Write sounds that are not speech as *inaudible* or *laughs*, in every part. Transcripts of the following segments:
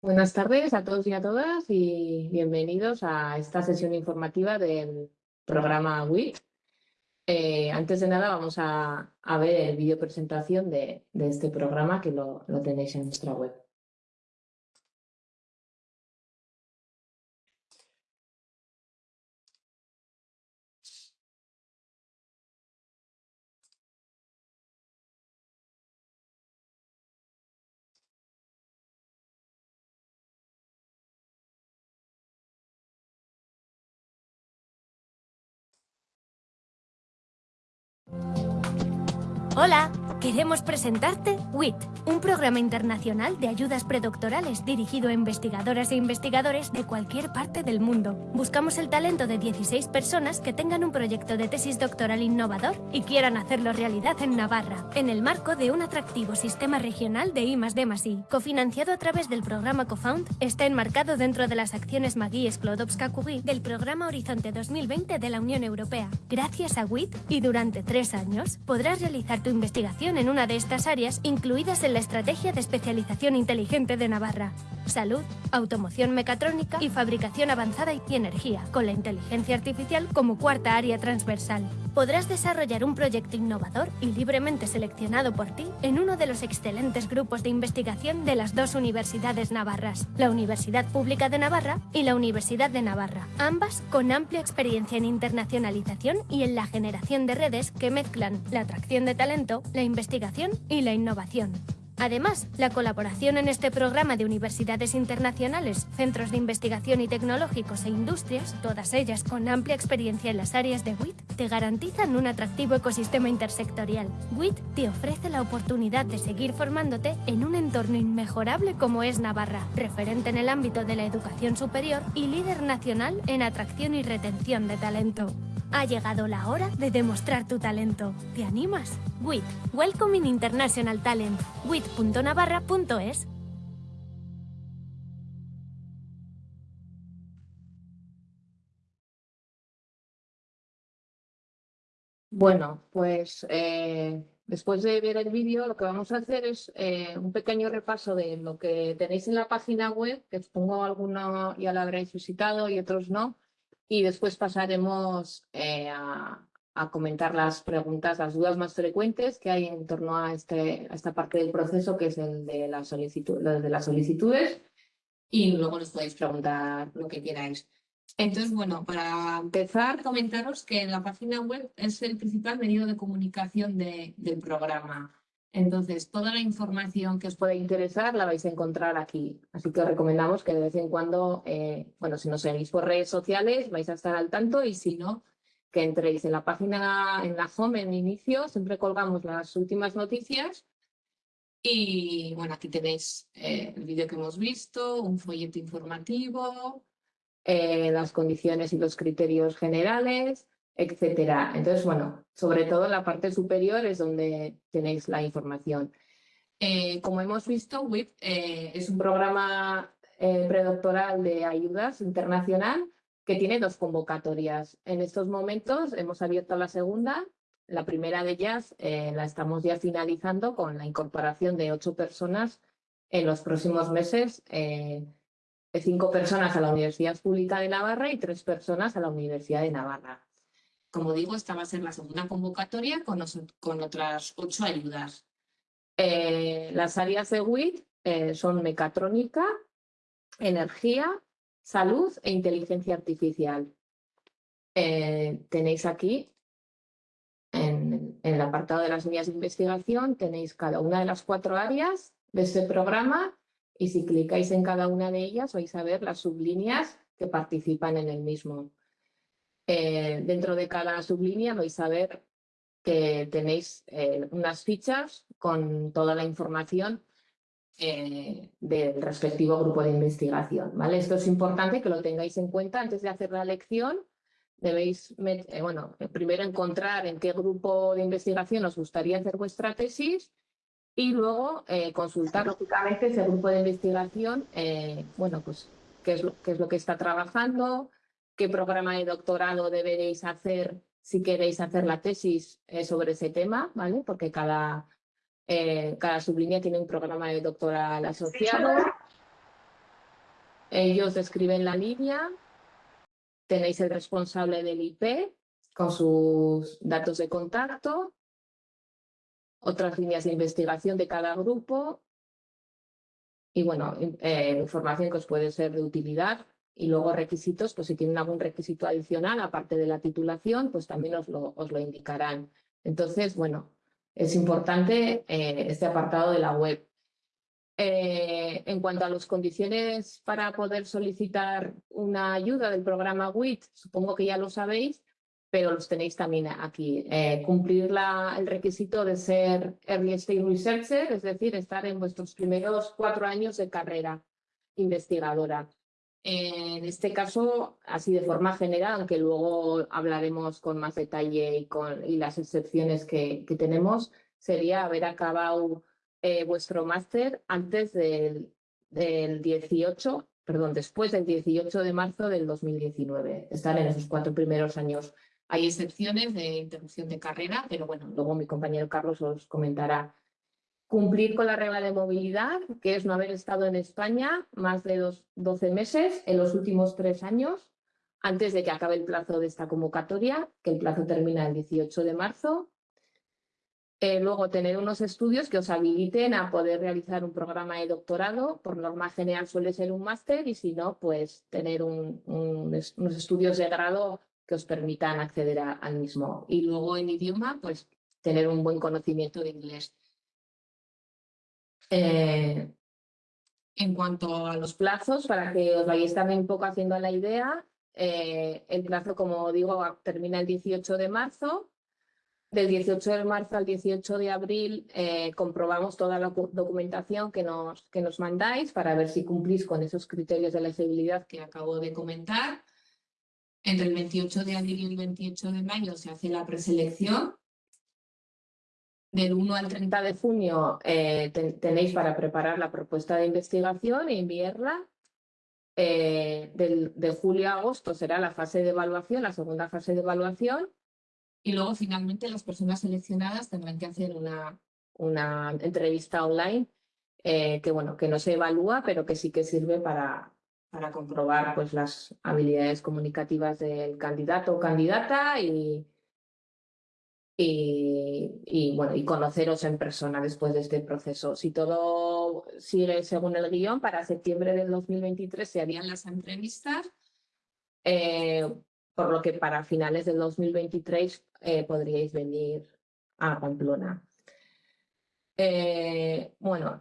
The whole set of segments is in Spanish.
Buenas tardes a todos y a todas y bienvenidos a esta sesión informativa del programa WIC. Eh, antes de nada vamos a, ver el vídeo presentación de, este programa que lo tenéis en nuestra web. Hola, queremos presentarte WIT, un programa internacional de ayudas predoctorales dirigido a investigadoras e investigadores de cualquier parte del mundo. Buscamos el talento de 16 personas que tengan un proyecto de tesis doctoral innovador y quieran hacerlo realidad en Navarra, en el marco de un atractivo sistema regional de I+D+I. Cofinanciado a través del programa CoFound, está enmarcado dentro de las acciones Magui Sklodowska Curie del programa Horizonte 2020 de la Unión Europea. Gracias a WIT y durante tres años podrás realizar tu investigación en una de estas áreas incluidas en la Estrategia de Especialización Inteligente de Navarra. Salud, automoción mecatrónica y fabricación avanzada y energía, con la inteligencia artificial como cuarta área transversal. Podrás desarrollar un proyecto innovador y libremente seleccionado por ti en uno de los excelentes grupos de investigación de las dos universidades navarras, la Universidad Pública de Navarra y la Universidad de Navarra, ambas con amplia experiencia en internacionalización y en la generación de redes que mezclan la atracción de talento la investigación y la innovación. Además, la colaboración en este programa de universidades internacionales, centros de investigación y tecnológicos e industrias, todas ellas con amplia experiencia en las áreas de WIT, te garantizan un atractivo ecosistema intersectorial. WIT te ofrece la oportunidad de seguir formándote en un entorno inmejorable como es Navarra, referente en el ámbito de la educación superior y líder nacional en atracción y retención de talento. Ha llegado la hora de demostrar tu talento. ¿Te animas? WIT. Welcoming International Talent. WIT.navarra.es Bueno, pues eh, después de ver el vídeo lo que vamos a hacer es eh, un pequeño repaso de lo que tenéis en la página web, que supongo alguno ya lo habréis visitado y otros no, y después pasaremos eh, a, comentar las preguntas, las dudas más frecuentes que hay en torno a, este, esta parte del proceso, que es el de, la solicitud, de las solicitudes, y luego nos podéis preguntar lo que queráis. Entonces, bueno, para empezar, comentaros que la página web es el principal medio de comunicación del programa. Entonces, toda la información que os pueda interesar la vais a encontrar aquí. Así que os recomendamos que de vez en cuando, eh, bueno, si nos seguís por redes sociales, vais a estar al tanto y si no, que entréis en la página, en la home, en inicio, siempre colgamos las últimas noticias. Y bueno, aquí tenéis eh, el vídeo que hemos visto, un folleto informativo, eh, las condiciones y los criterios generales, etcétera. Entonces, bueno, sobre todo en la parte superior es donde tenéis la información. Eh, como hemos visto, WIP eh, es un programa eh, predoctoral de ayudas internacional que tiene dos convocatorias. En estos momentos hemos abierto la segunda. La primera de ellas la estamos ya finalizando con la incorporación de ocho personas en los próximos meses, cinco personas a la Universidad Pública de Navarra y tres personas a la Universidad de Navarra. Como digo, esta va a ser la segunda convocatoria con, con otras ocho ayudas. Eh, las áreas de WIT eh, son mecatrónica, energía, salud e inteligencia artificial. Eh, tenéis aquí, en, el apartado de las líneas de investigación, tenéis cada una de las cuatro áreas de este programa y si clicáis en cada una de ellas vais a ver las sublíneas que participan en el mismo. Eh, dentro de cada sublínea vais a ver que tenéis eh, unas fichas con toda la información eh, del respectivo grupo de investigación. ¿vale? Esto es importante que lo tengáis en cuenta antes de hacer la lección. Debéis bueno, primero encontrar en qué grupo de investigación os gustaría hacer vuestra tesis y luego consultar lógicamente ese grupo de investigación, bueno, pues qué es, qué es lo que está trabajando, qué programa de doctorado deberéis hacer si queréis hacer la tesis eh, sobre ese tema, ¿vale? Porque cada, eh, cada sublínea tiene un programa de doctoral asociado. ellos describen la línea, tenéis el responsable del IP con sus datos de contacto, otras líneas de investigación de cada grupo y bueno, eh, información que os puede ser de utilidad y luego requisitos, pues si tienen algún requisito adicional, aparte de la titulación, pues también os lo, os lo indicarán. Entonces, bueno, es importante eh, este apartado de la web. Eh, en cuanto a las condiciones para poder solicitar una ayuda del programa WIT, supongo que ya lo sabéis, pero los tenéis también aquí. Eh, cumplir la, el requisito de ser Early Stage Researcher, es decir, estar en vuestros primeros cuatro años de carrera investigadora. En este caso, así de forma general, aunque luego hablaremos con más detalle y, con, y las excepciones que, tenemos, sería haber acabado eh, vuestro máster antes del, del 18, perdón, después del 18 de marzo del 2019, estar en esos cuatro primeros años. Hay excepciones de interrupción de carrera, pero bueno, luego mi compañero Carlos os comentará Cumplir con la regla de movilidad, que es no haber estado en España más de dos, 12 meses en los últimos tres años, antes de que acabe el plazo de esta convocatoria, que el plazo termina el 18 de marzo. Eh, luego, tener unos estudios que os habiliten a poder realizar un programa de doctorado. Por norma general suele ser un máster y si no, pues tener unos estudios de grado que os permitan acceder al mismo. Y luego en idioma, pues tener un buen conocimiento de inglés. Eh, en cuanto a los plazos, para que os vayáis también un poco haciendo la idea, eh, el plazo, como digo, termina el 18 de marzo. Del 18 de marzo al 18 de abril eh, comprobamos toda la documentación que nos, que nos mandáis para ver si cumplís con esos criterios de elegibilidad que acabo de comentar. Entre el 28 de abril y el 28 de mayo se hace la preselección del 1 al 30 de junio eh, tenéis para preparar la propuesta de investigación e enviarla. Eh, del, de julio a agosto será la fase de evaluación, la segunda fase de evaluación. Y luego finalmente las personas seleccionadas tendrán que hacer una, una entrevista online eh, que, bueno, que no se evalúa, pero que sí que sirve para, para comprobar pues, las habilidades comunicativas del candidato o candidata y, y, bueno, y conoceros en persona después de este proceso. Si todo sigue según el guion, para septiembre del 2023 se harían las entrevistas, eh, por lo que para finales del 2023 eh, podríais venir a Pamplona. Eh, bueno,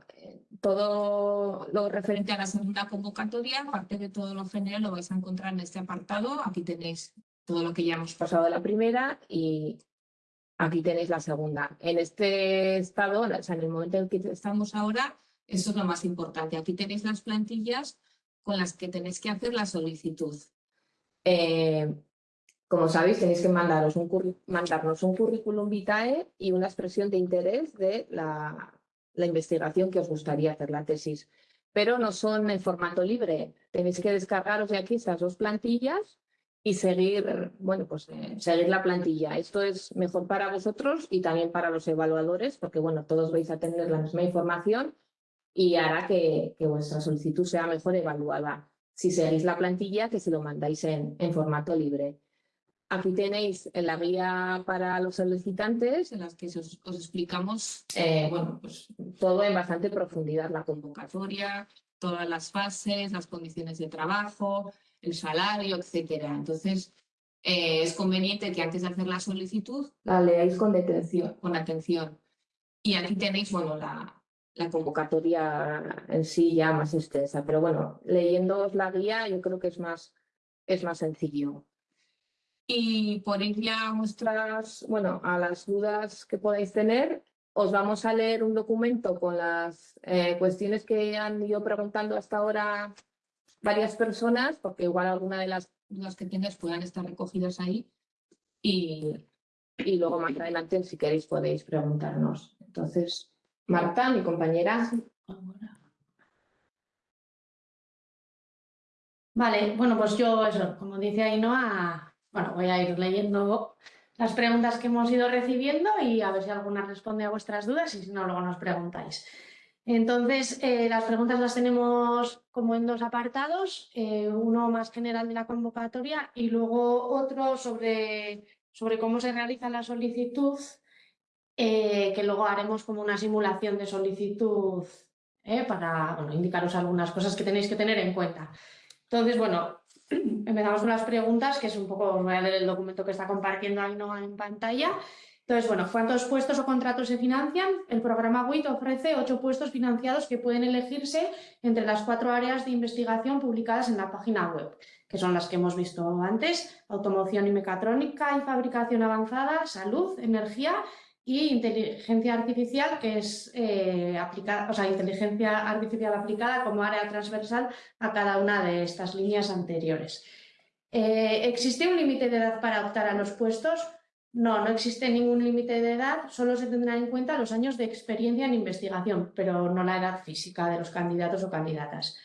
todo lo referente a la segunda convocatoria, aparte de todo lo general, lo vais a encontrar en este apartado. Aquí tenéis todo lo que ya hemos pasado de la primera y Aquí tenéis la segunda. En este estado, o sea, en el momento en que estamos ahora, eso es lo más importante. Aquí tenéis las plantillas con las que tenéis que hacer la solicitud. Eh, como sabéis, tenéis que mandaros un mandarnos un currículum vitae y una expresión de interés de la, la investigación que os gustaría hacer, la tesis. Pero no son en formato libre. Tenéis que descargaros de aquí estas dos plantillas y seguir, bueno, pues eh, seguir la plantilla. Esto es mejor para vosotros y también para los evaluadores, porque bueno, todos vais a tener la misma información y hará que, que vuestra solicitud sea mejor evaluada. Si seguís la plantilla, que se lo mandáis en, en formato libre. Aquí tenéis la guía para los solicitantes, en las que os, os explicamos eh, bueno, pues, todo en bastante profundidad, la convocatoria, todas las fases, las condiciones de trabajo, el salario, etcétera. Entonces, eh, es conveniente que antes de hacer la solicitud la leáis con, detención, con atención. Y aquí tenéis, bueno, la, convocatoria en sí ya más extensa. Pero bueno, leyendo la guía yo creo que es más, es más sencillo. Y por ir ya a vuestras, bueno, a las dudas que podáis tener, os vamos a leer un documento con las eh, cuestiones que han ido preguntando hasta ahora varias personas, porque igual alguna de las dudas que tienes puedan estar recogidas ahí. Y, y luego más adelante, si queréis, podéis preguntarnos. Entonces, Marta, mi compañera. Vale, bueno, pues yo eso, como dice Ainhoa, bueno, voy a ir leyendo las preguntas que hemos ido recibiendo y a ver si alguna responde a vuestras dudas y si no, luego nos preguntáis. Entonces, eh, las preguntas las tenemos como en dos apartados, eh, uno más general de la convocatoria y luego otro sobre, sobre cómo se realiza la solicitud, eh, que luego haremos como una simulación de solicitud para indicaros algunas cosas que tenéis que tener en cuenta. Entonces, bueno, *clears throat* empezamos con las preguntas, que es un poco, os voy a leer el documento que está compartiendo Ainhoa en pantalla. Entonces, bueno, ¿cuántos puestos o contratos se financian? El programa WIT ofrece ocho puestos financiados que pueden elegirse entre las cuatro áreas de investigación publicadas en la página web, que son las que hemos visto antes, automoción y mecatrónica y fabricación avanzada, salud, energía y inteligencia artificial, que es eh, aplicada, o sea, inteligencia artificial aplicada como área transversal a cada una de estas líneas anteriores. Eh, ¿Existe un límite de edad para optar a los puestos? No, no existe ningún límite de edad, solo se tendrán en cuenta los años de experiencia en investigación, pero no la edad física de los candidatos o candidatas.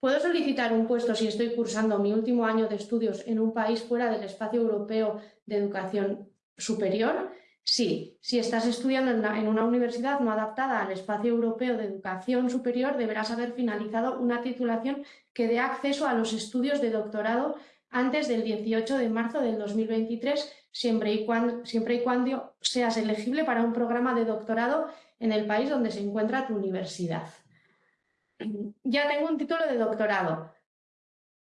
¿Puedo solicitar un puesto si estoy cursando mi último año de estudios en un país fuera del espacio europeo de educación superior? Sí, si estás estudiando en una, universidad no adaptada al espacio europeo de educación superior, deberás haber finalizado una titulación que dé acceso a los estudios de doctorado antes del 18 de marzo del 2023 siempre y, cuando, siempre y cuando seas elegible para un programa de doctorado en el país donde se encuentra tu universidad. Ya tengo un título de doctorado.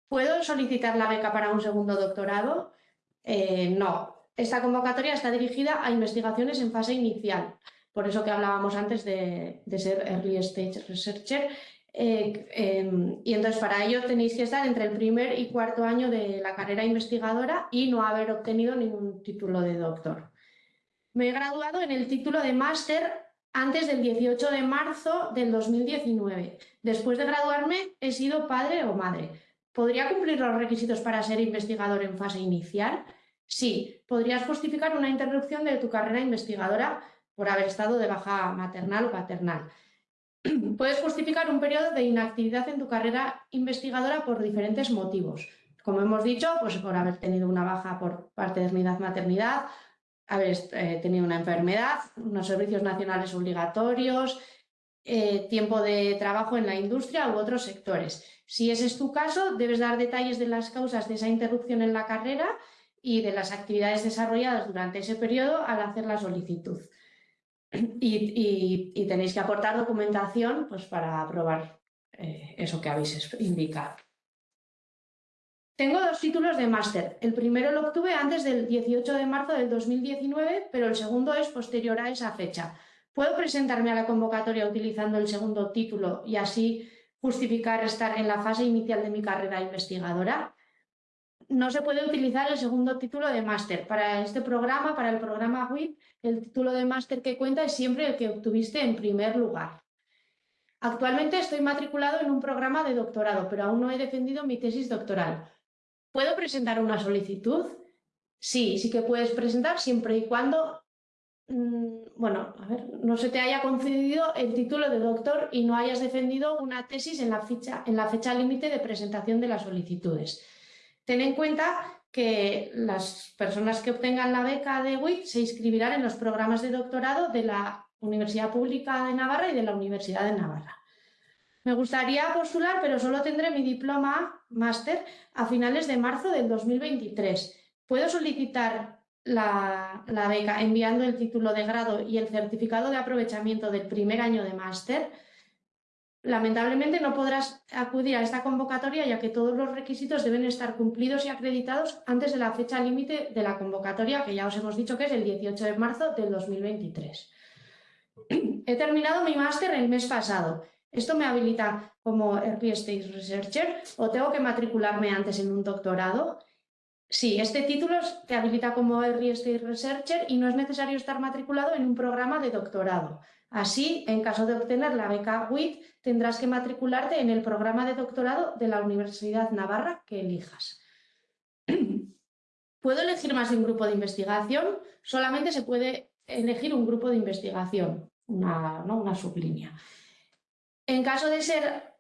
¿Puedo solicitar la beca para un segundo doctorado? Eh, no. Esta convocatoria está dirigida a investigaciones en fase inicial. Por eso que hablábamos antes de, de ser Early Stage Researcher eh, em, y entonces para ello tenéis que estar entre el primer y cuarto año de la carrera investigadora y no haber obtenido ningún título de doctor. Me he graduado en el título de máster antes del 18 de marzo del 2019. Después de graduarme he sido padre o madre. ¿Podría cumplir los requisitos para ser investigador en fase inicial? Sí, podrías justificar una interrupción de tu carrera investigadora por haber estado de baja maternal o paternal. *clears throat* Puedes justificar un periodo de inactividad en tu carrera investigadora por diferentes motivos. Como hemos dicho, pues por haber tenido una baja por paternidad-maternidad, haber eh, tenido una enfermedad, unos servicios nacionales obligatorios, eh, tiempo de trabajo en la industria u otros sectores. Si ese es tu caso, debes dar detalles de las causas de esa interrupción en la carrera y de las actividades desarrolladas durante ese periodo al hacer la solicitud. *clears throat* Y, tenéis que aportar documentación pues, para aprobar eh, eso que habéis indicado. Tengo dos títulos de máster. El primero lo obtuve antes del 18 de marzo del 2019, pero el segundo es posterior a esa fecha. ¿Puedo presentarme a la convocatoria utilizando el segundo título y así justificar estar en la fase inicial de mi carrera investigadora? No se puede utilizar el segundo título de máster. Para este programa, para el programa WIP, el título de máster que cuenta es siempre el que obtuviste en primer lugar. Actualmente estoy matriculado en un programa de doctorado, pero aún no he defendido mi tesis doctoral. ¿Puedo presentar una solicitud? Sí, sí que puedes presentar siempre y cuando mm, bueno, a ver, no se te haya concedido el título de doctor y no hayas defendido una tesis en la, en la fecha límite de presentación de las solicitudes. Ten en cuenta que las personas que obtengan la beca de WIC se inscribirán en los programas de doctorado de la Universidad Pública de Navarra y de la Universidad de Navarra. Me gustaría postular, pero solo tendré mi diploma máster a finales de marzo del 2023. ¿Puedo solicitar la, la, beca enviando el título de grado y el certificado de aprovechamiento del primer año de máster? Lamentablemente no podrás acudir a esta convocatoria ya que todos los requisitos deben estar cumplidos y acreditados antes de la fecha límite de la convocatoria, que ya os hemos dicho que es el 18 de marzo del 2023. He terminado mi máster el mes pasado. ¿Esto me habilita como Early Stage Researcher o tengo que matricularme antes en un doctorado? Sí, este título te habilita como Early Researcher y no es necesario estar matriculado en un programa de doctorado. Así, en caso de obtener la beca WIT, tendrás que matricularte en el programa de doctorado de la Universidad Navarra que elijas. *clears throat* ¿Puedo elegir más de un grupo de investigación? Solamente se puede elegir un grupo de investigación, una, una sublínea. En caso de ser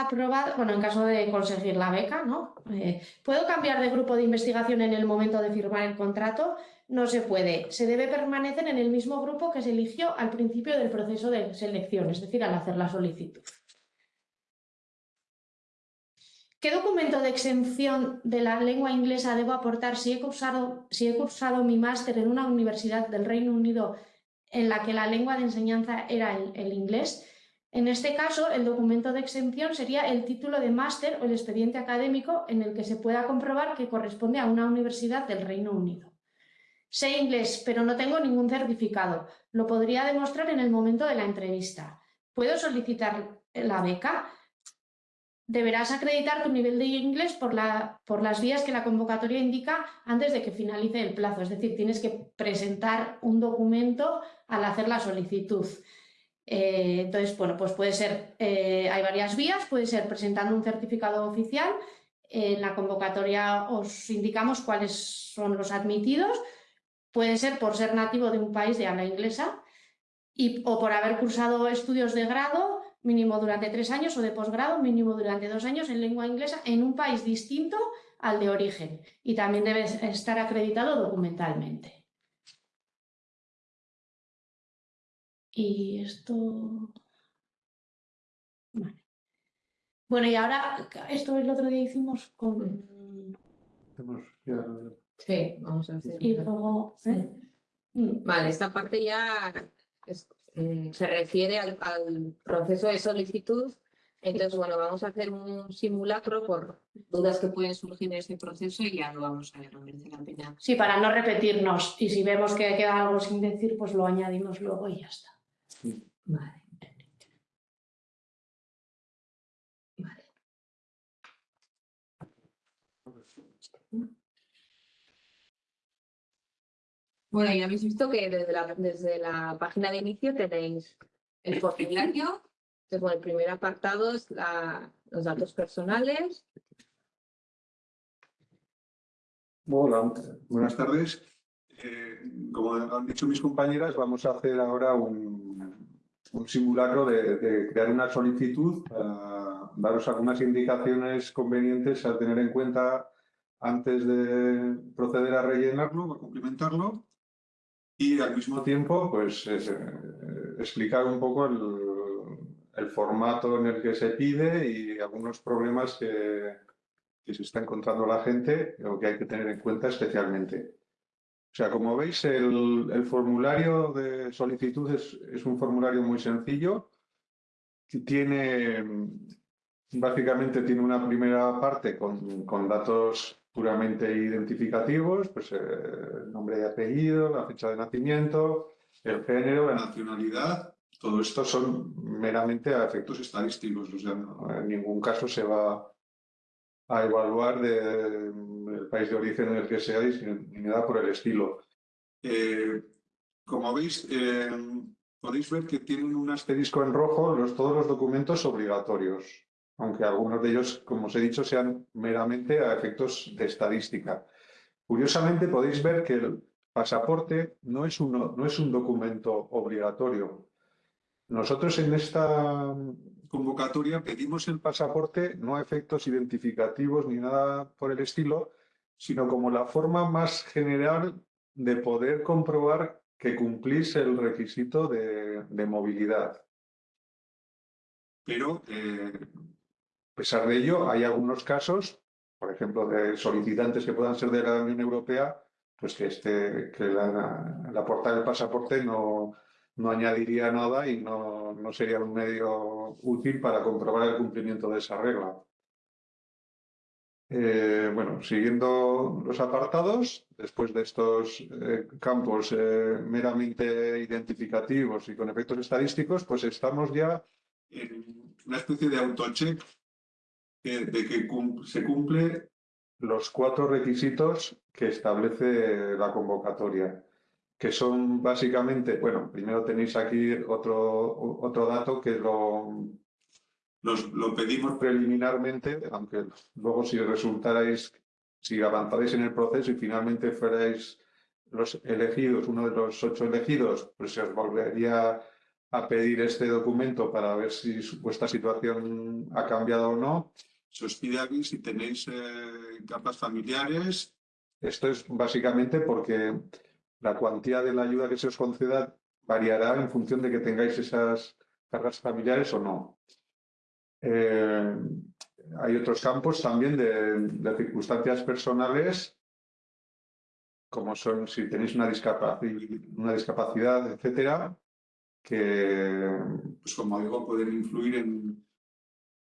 aprobado, bueno, en caso de conseguir la beca, ¿no? Eh, ¿Puedo cambiar de grupo de investigación en el momento de firmar el contrato? no se puede. Se debe permanecer en el mismo grupo que se eligió al principio del proceso de selección, es decir, al hacer la solicitud. ¿Qué documento de exención de la lengua inglesa debo aportar si he cursado, si he cursado mi máster en una universidad del Reino Unido en la que la lengua de enseñanza era el, inglés? En este caso, el documento de exención sería el título de máster o el expediente académico en el que se pueda comprobar que corresponde a una universidad del Reino Unido. Sé inglés, pero no tengo ningún certificado. Lo podría demostrar en el momento de la entrevista. ¿Puedo solicitar la beca? Deberás acreditar tu nivel de inglés por, la, por, las vías que la convocatoria indica antes de que finalice el plazo. Es decir, tienes que presentar un documento al hacer la solicitud. Eh, entonces, bueno, pues puede ser, eh, hay varias vías, puede ser presentando un certificado oficial. En la convocatoria os indicamos cuáles son los admitidos. Puede ser por ser nativo de un país de habla inglesa o por haber cursado estudios de grado mínimo durante tres años o de posgrado mínimo durante dos años en lengua inglesa en un país distinto al de origen y también debe estar acreditado documentalmente. Y esto... Bueno, y ahora, esto el otro día hicimos con... Sí, vamos a hacer. Y luego... ¿eh? Mm. Vale, esta parte ya es Mm, se refiere al, proceso de solicitud. Entonces, bueno, vamos a hacer un simulacro por dudas que pueden surgir en este proceso y ya lo vamos a ver, la pena. Sí, para no repetirnos. Y si vemos que queda algo sin decir, pues lo añadimos luego y ya está. Vale. Bueno, ya habéis visto que desde la, desde la página de inicio tenéis el formulario. Entonces, bueno, el primer apartado es los datos personales. Hola, buenas tardes. Eh, como han dicho mis compañeras, vamos a hacer ahora un, simulacro de, crear una solicitud para daros algunas indicaciones convenientes a tener en cuenta antes de proceder a rellenarlo, a complementarlo y al mismo tiempo pues eh, explicar un poco el, formato en el que se pide y algunos problemas que, se está encontrando la gente o que hay que tener en cuenta especialmente. O sea, como veis, el, formulario de solicitud es, un formulario muy sencillo. Tiene, básicamente tiene una primera parte con, con datos puramente identificativos, pues eh, nombre y apellido, la fecha de nacimiento, el género, la nacionalidad, todo esto son meramente a efectos estadísticos, en ningún caso se va a evaluar país de origen en el que seáis ni nada por el estilo. Eh, como veis, eh, podéis ver que tienen un asterisco en rojo los, todos los documentos obligatorios aunque algunos de ellos, como os he dicho, sean meramente a efectos de estadística. Curiosamente, podéis ver que el pasaporte no es, no es un documento obligatorio. Nosotros en esta convocatoria pedimos el pasaporte no a efectos identificativos ni nada por el estilo, sino como la forma más general de poder comprobar que cumplís el requisito de, movilidad. Pero eh, a pesar de ello, hay algunos casos, por ejemplo, de solicitantes que puedan ser de la Unión Europea, pues que, este, que la, la portada del pasaporte no, no añadiría nada y no, no, sería un medio útil para comprobar el cumplimiento de esa regla. Eh, bueno, siguiendo los apartados, después de estos eh, campos eh, meramente identificativos y con efectos estadísticos, pues estamos ya en una especie de autocheck de que se cumple los cuatro requisitos que establece la convocatoria, que son básicamente, bueno, primero tenéis aquí otro, otro dato que lo, lo pedimos preliminarmente, aunque luego si resultarais, si avanzarais en el proceso y finalmente fuerais los elegidos, uno de los ocho elegidos, pues se os volvería a pedir este documento para ver si vuestra situación ha cambiado o no se os pide aquí si tenéis eh, capas familiares. Esto es básicamente porque la cuantía de la ayuda que se os conceda variará en función de que tengáis esas cargas familiares o no. Eh, hay otros campos también de, circunstancias personales, como son si tenéis una discapacidad, etcétera, que, pues como digo, pueden influir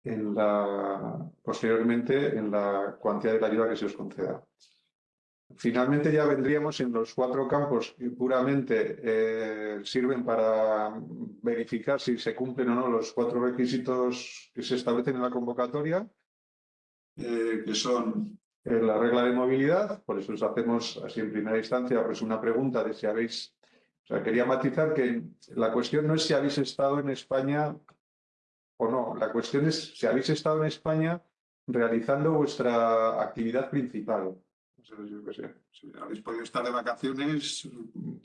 en la, posteriormente en la cuantía de la ayuda que se os conceda. Finalmente ya vendríamos en los cuatro campos que puramente eh, sirven para verificar si se cumplen o no los cuatro requisitos que se establecen en la convocatoria, eh, que son eh, la regla de movilidad, por eso os hacemos así en primera instancia pues una pregunta de si habéis... O sea, quería matizar que la cuestión no es si habéis estado en España o no, la cuestión es si habéis estado en España realizando vuestra actividad principal si habéis podido estar de vacaciones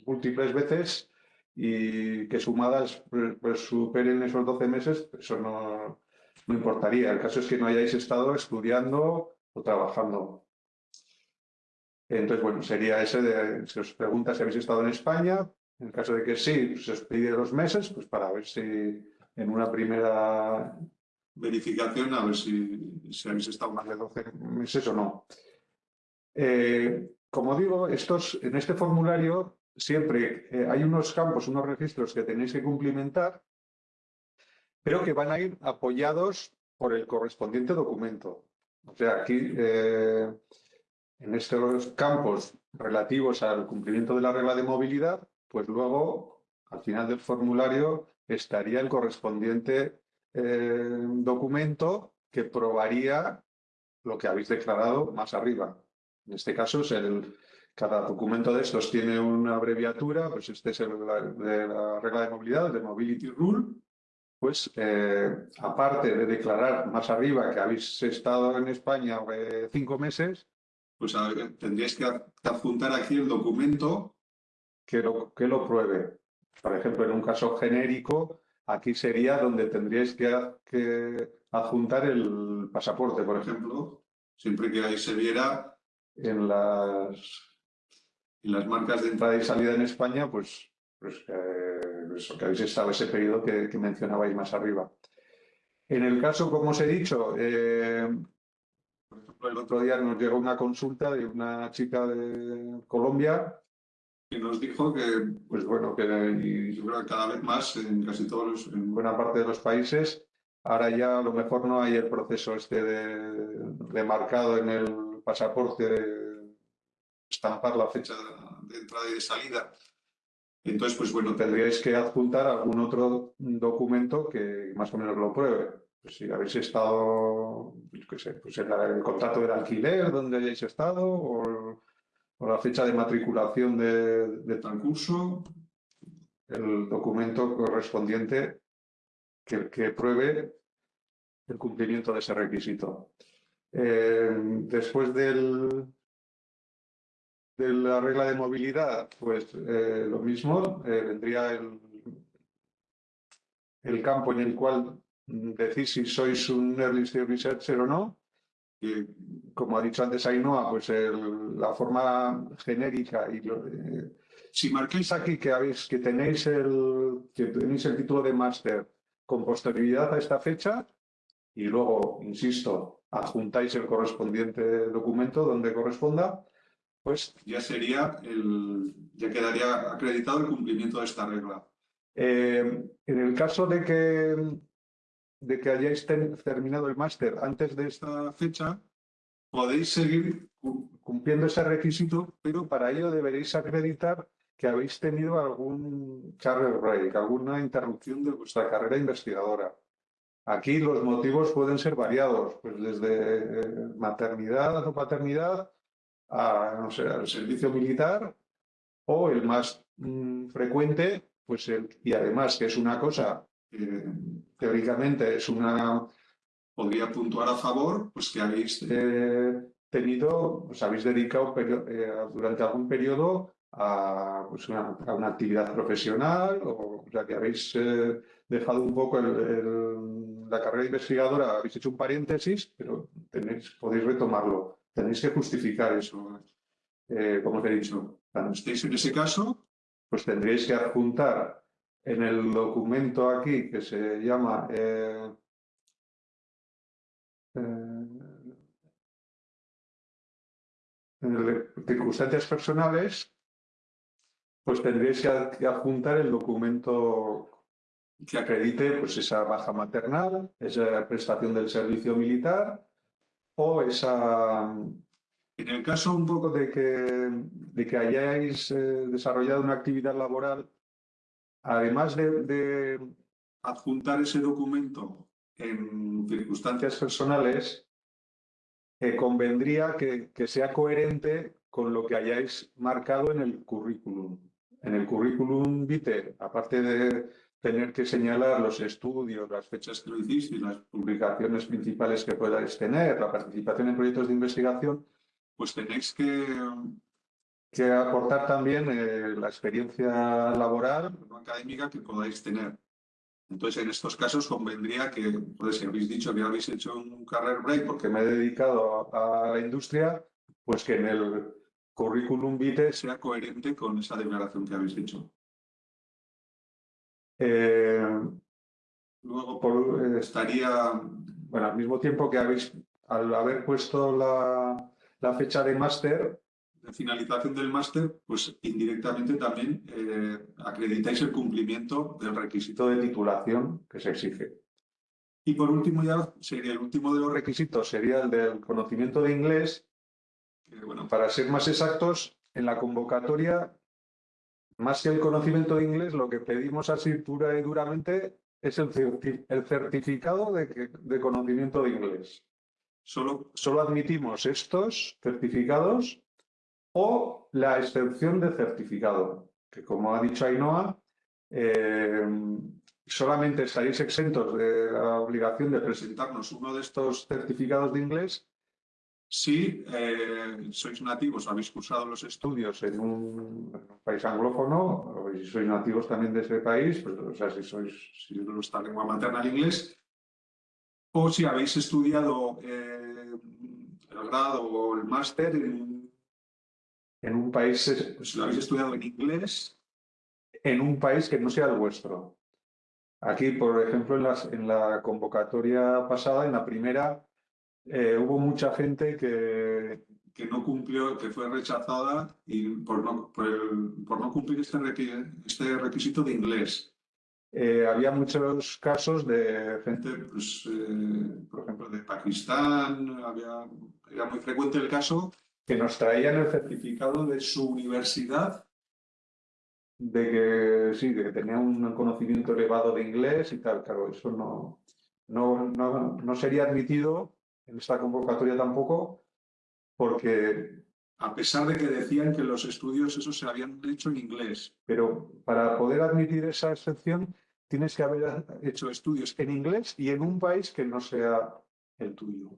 múltiples veces y que sumadas pues, pues superen esos 12 meses, eso no, no importaría. El caso es que no hayáis estado estudiando o trabajando. Entonces, bueno, sería ese de, se os pregunta si habéis estado en España, en el caso de que sí, se os pide dos meses, pues para ver si en una primera verificación, a ver si, si habéis estado más de 12 meses o no. Eh, como digo, estos, en este formulario siempre eh, hay unos campos, unos registros que tenéis que cumplimentar, pero que van a ir apoyados por el correspondiente documento. O sea, aquí, eh, en estos campos relativos al cumplimiento de la regla de movilidad, pues luego, al final del formulario, estaría el correspondiente documento que probaría lo que habéis declarado más arriba. En este caso, cada documento de estos tiene una abreviatura, pues este es el de la regla de movilidad, de Mobility Rule, pues eh, aparte de declarar más arriba que habéis estado en España cinco meses, pues tendríais que adjuntar aquí el documento que lo, que lo pruebe. Por ejemplo, en un caso genérico, aquí sería donde tendríais que, que adjuntar el pasaporte, por ejemplo, siempre que ahí se viera en las, en las marcas de entrada y salida en España, pues, pues eso, que habéis estado ese periodo que, mencionabais más arriba. En el caso, como os he dicho, eh, por ejemplo, el otro día nos llegó una consulta de una chica de Colombia que nos dijo que, pues bueno, que y cada vez más en casi todos en buena parte de los países, ahora ya a lo mejor no hay el proceso este de, de marcado en el pasaporte, estampar la fecha de entrada y de salida. Entonces, pues bueno, tendríais que adjuntar algún otro documento que más o menos lo pruebe. Pues si habéis estado, pues en el contrato del alquiler donde hayáis estado o, la fecha de matriculación de, de tal curso, el documento correspondiente que pruebe el cumplimiento de ese requisito. Eh, después del, de la regla de movilidad, pues eh, lo mismo, eh, vendría el, el campo en el cual decís si sois un early stage researcher o no. Y, como ha dicho antes Ainhoa, pues la forma genérica y si marquéis aquí que habéis que tenéis el que tenéis el título de máster con posterioridad a esta fecha y luego, insisto, adjuntáis el correspondiente documento donde corresponda, pues ya sería el, ya quedaría acreditado el cumplimiento de esta regla. Eh, en el caso de que, de que hayáis terminado el máster antes de esta fecha, podéis seguir cumpliendo ese requisito, pero para ello deberéis acreditar que habéis tenido algún career break, alguna interrupción de vuestra carrera investigadora. Aquí los motivos pueden ser variados, pues desde eh, maternidad o paternidad a, no sé, al servicio militar o el más mm, frecuente, pues el, y además que es una cosa que teóricamente es una, podría puntuar a favor, pues que habéis eh, tenido, pues habéis dedicado eh, durante algún periodo a, pues una, una, actividad profesional o, ya que habéis dejado un poco el, la carrera investigadora, habéis hecho un paréntesis, pero podéis retomarlo. Tenéis que justificar eso, eh, como os he dicho. Cuando estéis en ese caso, pues tendréis que adjuntar en el documento aquí que se llama eh, eh, circunstancias personales, pues tendréis que adjuntar el documento que acredite pues, esa baja maternal, esa prestación del servicio militar o esa... En el caso un poco de que, de que hayáis eh, desarrollado una actividad laboral, además de, adjuntar ese documento en circunstancias personales, eh, convendría que, que sea coherente con lo que hayáis marcado en el currículum. En el currículum vitae, aparte de tener que señalar los estudios, las fechas que lo hicisteis, las publicaciones principales que podáis tener, la participación en proyectos de investigación, pues tenéis que, que aportar también eh, la experiencia laboral no académica que podáis tener. Entonces, en estos casos convendría que, pues, si habéis dicho que habéis hecho un career break porque me he dedicado a, a la industria, pues que en el currículum vitae sea coherente con esa declaración que habéis hecho. Eh, luego por, eh, estaría, bueno, al mismo tiempo que habéis, al haber puesto la, la fecha de máster, de finalización del máster, pues indirectamente también eh, acreditáis el cumplimiento del requisito de titulación que se exige. Y por último, ya sería el último de los requisitos, sería el del conocimiento de inglés. Que, bueno, para ser más exactos, en la convocatoria más que el conocimiento de inglés, lo que pedimos así pura y duramente es el, certificado de, conocimiento de inglés. Solo, solo, admitimos estos certificados o la excepción de certificado, que como ha dicho Ainhoa, eh, solamente estaréis exentos de la obligación de presentarnos uno de estos certificados de inglés si eh, sois nativos, habéis cursado los estudios en un, país anglófono, o si sois nativos también de ese país, pues, o sea, si sois si nuestra lengua materna el inglés, o si habéis estudiado eh, el grado o el máster en, en, un país, pues, si lo habéis estudiado en inglés, en un país que no sea el vuestro. Aquí, por ejemplo, en, la convocatoria pasada, en la primera, eh, hubo mucha gente que, que, no cumplió, que fue rechazada y por, no, por, no cumplir este, este, requisito de inglés. Eh, había muchos casos de gente, pues, eh, por ejemplo, de Pakistán, era muy frecuente el caso que nos traían el certificado de su universidad de que sí, de que tenía un conocimiento elevado de inglés y tal, claro, eso no, no, no, no sería admitido en esta convocatoria tampoco, porque a pesar de que decían que los estudios esos se habían hecho en inglés, pero para poder admitir esa excepción tienes que haber hecho estudios en inglés y en un país que no sea el tuyo.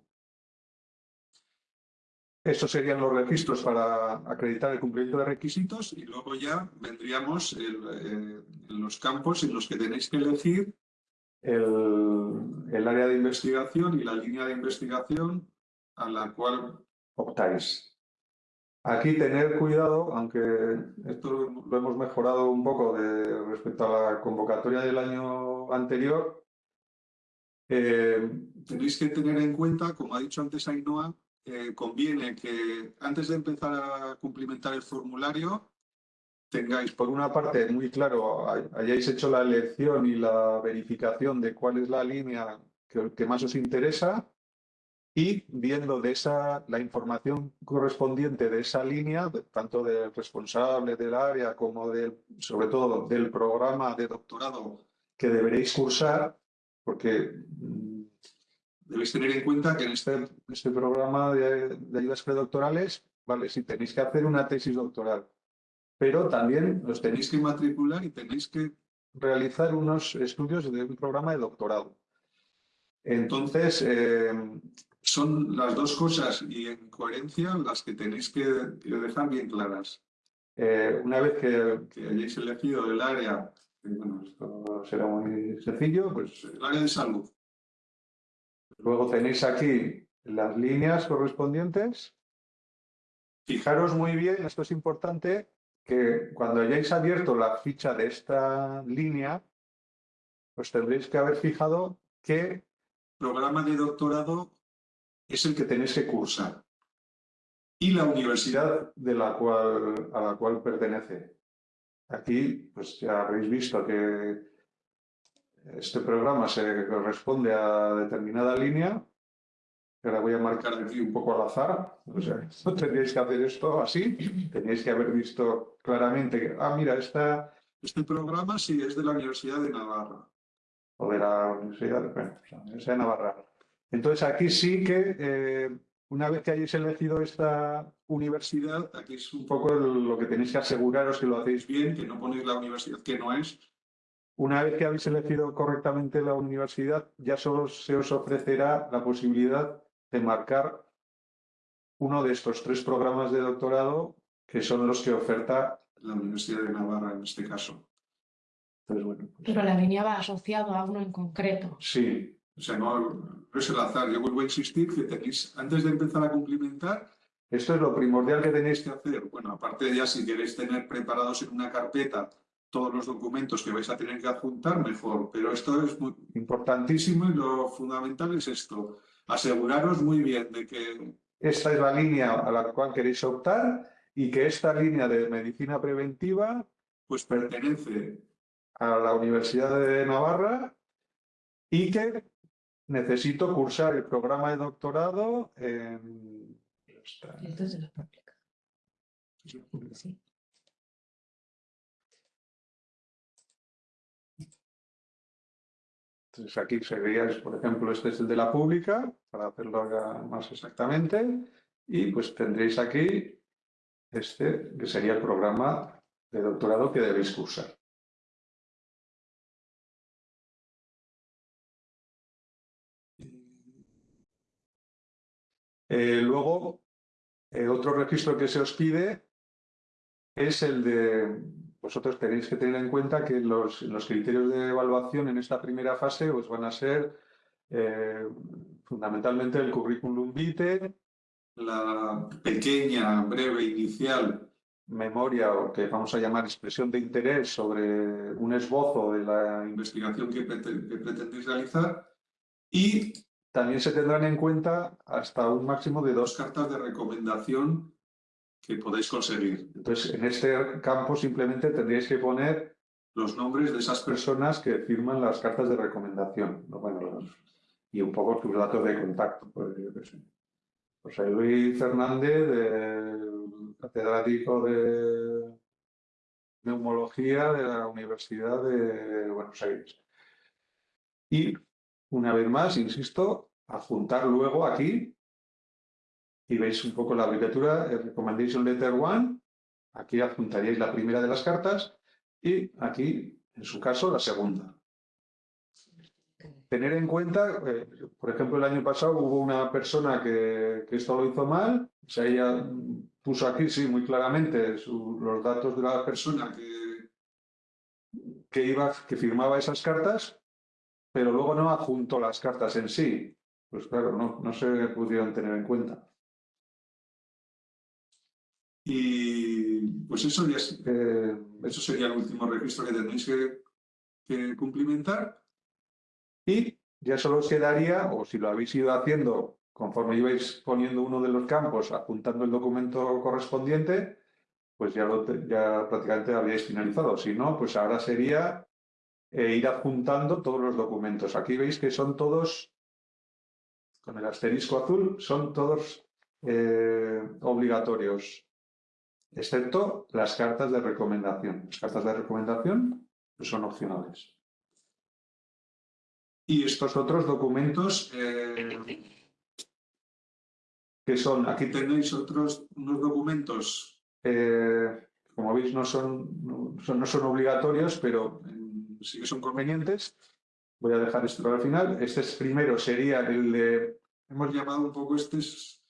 Estos serían los registros para acreditar el cumplimiento de requisitos y luego ya vendríamos eh, en los campos en los que tenéis que elegir el, área de investigación y la línea de investigación a la cual optáis. Aquí tener cuidado, aunque esto lo hemos mejorado un poco de, respecto a la convocatoria del año anterior, eh, tenéis que tener en cuenta, como ha dicho antes Ainhoa, eh, conviene que antes de empezar a cumplimentar el formulario, tengáis, por una parte, muy claro, hayáis hecho la elección y la verificación de cuál es la línea que, más os interesa y viendo de esa, la información correspondiente de esa línea, tanto del responsable del área como del, sobre todo del programa de doctorado que deberéis cursar, porque mm, debéis tener en cuenta que en este, este programa de, de ayudas predoctorales, vale, si tenéis que hacer una tesis doctoral, pero también los tenéis que matricular y tenéis que realizar unos estudios de un programa de doctorado. Entonces, eh, son las dos cosas y en coherencia las que tenéis que, dejar bien claras. Eh, una vez que, hayáis elegido el área, bueno, esto será muy sencillo, pues el área de salud. Luego tenéis aquí las líneas correspondientes. Fijaros muy bien, esto es importante, que cuando hayáis abierto la ficha de esta línea, pues tendréis que haber fijado qué programa de doctorado es el que tenéis que cursar y la universidad de la cual, a la cual pertenece. Aquí, pues ya habréis visto que este programa se corresponde a determinada línea. Ahora voy a marcar aquí un poco al azar. O sea, *laughs* no tendríais que hacer esto así. Teníais que haber visto claramente que, ah, mira, esta, este programa sí es de la Universidad de Navarra. O de la Universidad de, bueno, Navarra. Entonces aquí sí que eh, una vez que hayáis elegido esta universidad, aquí es un poco lo que tenéis que aseguraros que lo hacéis bien, que no ponéis la universidad que no es. Una vez que habéis elegido correctamente la universidad, ya solo se os ofrecerá la posibilidad de marcar uno de estos tres programas de doctorado que son los que oferta la Universidad de Navarra en este caso. Entonces, bueno, pues Pero la línea va asociado a uno en concreto. Sí, o sea, no, no es el azar. Yo vuelvo a insistir que antes de empezar a cumplimentar, esto es lo primordial que tenéis que hacer. Bueno, aparte de ya si queréis tener preparados en una carpeta todos los documentos que vais a tener que adjuntar, mejor. Pero esto es muy importantísimo y lo fundamental es esto. Aseguraros muy bien de que esta es la línea a la cual queréis optar y que esta línea de medicina preventiva pues pertenece a la Universidad de Navarra y que necesito cursar el programa de doctorado en... Esto es de la pública. Sí. Entonces aquí sería, por ejemplo, este es el de la pública, para hacerlo más exactamente, y pues tendréis aquí este, que sería el programa de doctorado que debéis cursar. Eh, luego, eh, otro registro que se os pide es el de, vosotros tenéis que tener en cuenta que los, los criterios de evaluación en esta primera fase os van a ser eh, fundamentalmente el currículum vitae, la pequeña, breve, inicial memoria o que vamos a llamar expresión de interés sobre un esbozo de la investigación que, que pretendéis realizar y también se tendrán en cuenta hasta un máximo de dos cartas de recomendación que podéis conseguir. Entonces, en este campo simplemente tendríais que poner los nombres de esas personas que firman las cartas de recomendación bueno, y un poco sus datos de contacto. Pues, José Luis Fernández, catedrático de neumología de la Universidad de Buenos Aires. Y una vez más, insisto, adjuntar luego aquí, y veis un poco la abreviatura, el Recommendation Letter 1, aquí adjuntaríais la primera de las cartas, y aquí, en su caso, la segunda. Tener en cuenta, eh, por ejemplo, el año pasado hubo una persona que, esto lo hizo mal, o sea, ella puso aquí, sí, muy claramente los datos de la persona que, que, iba, que firmaba esas cartas, pero luego no adjuntó las cartas en sí. Pues claro, no, no se pudieron tener en cuenta. Y pues eso, ya eh, eso sería el último registro que tendréis que, cumplimentar. Y ya solo os quedaría, o si lo habéis ido haciendo conforme ibais poniendo uno de los campos, apuntando el documento correspondiente, pues ya, lo, ya prácticamente habíais finalizado. Si no, pues ahora sería e ir adjuntando todos los documentos. Aquí veis que son todos, con el asterisco azul, son todos eh, obligatorios, excepto las cartas de recomendación. Las cartas de recomendación son opcionales. Y estos otros documentos eh, que son, aquí tenéis otros unos documentos, eh, como veis no son, no son obligatorios, pero sí que son convenientes. Voy a dejar esto para el final. Este es, primero sería el de, hemos llamado un poco, este es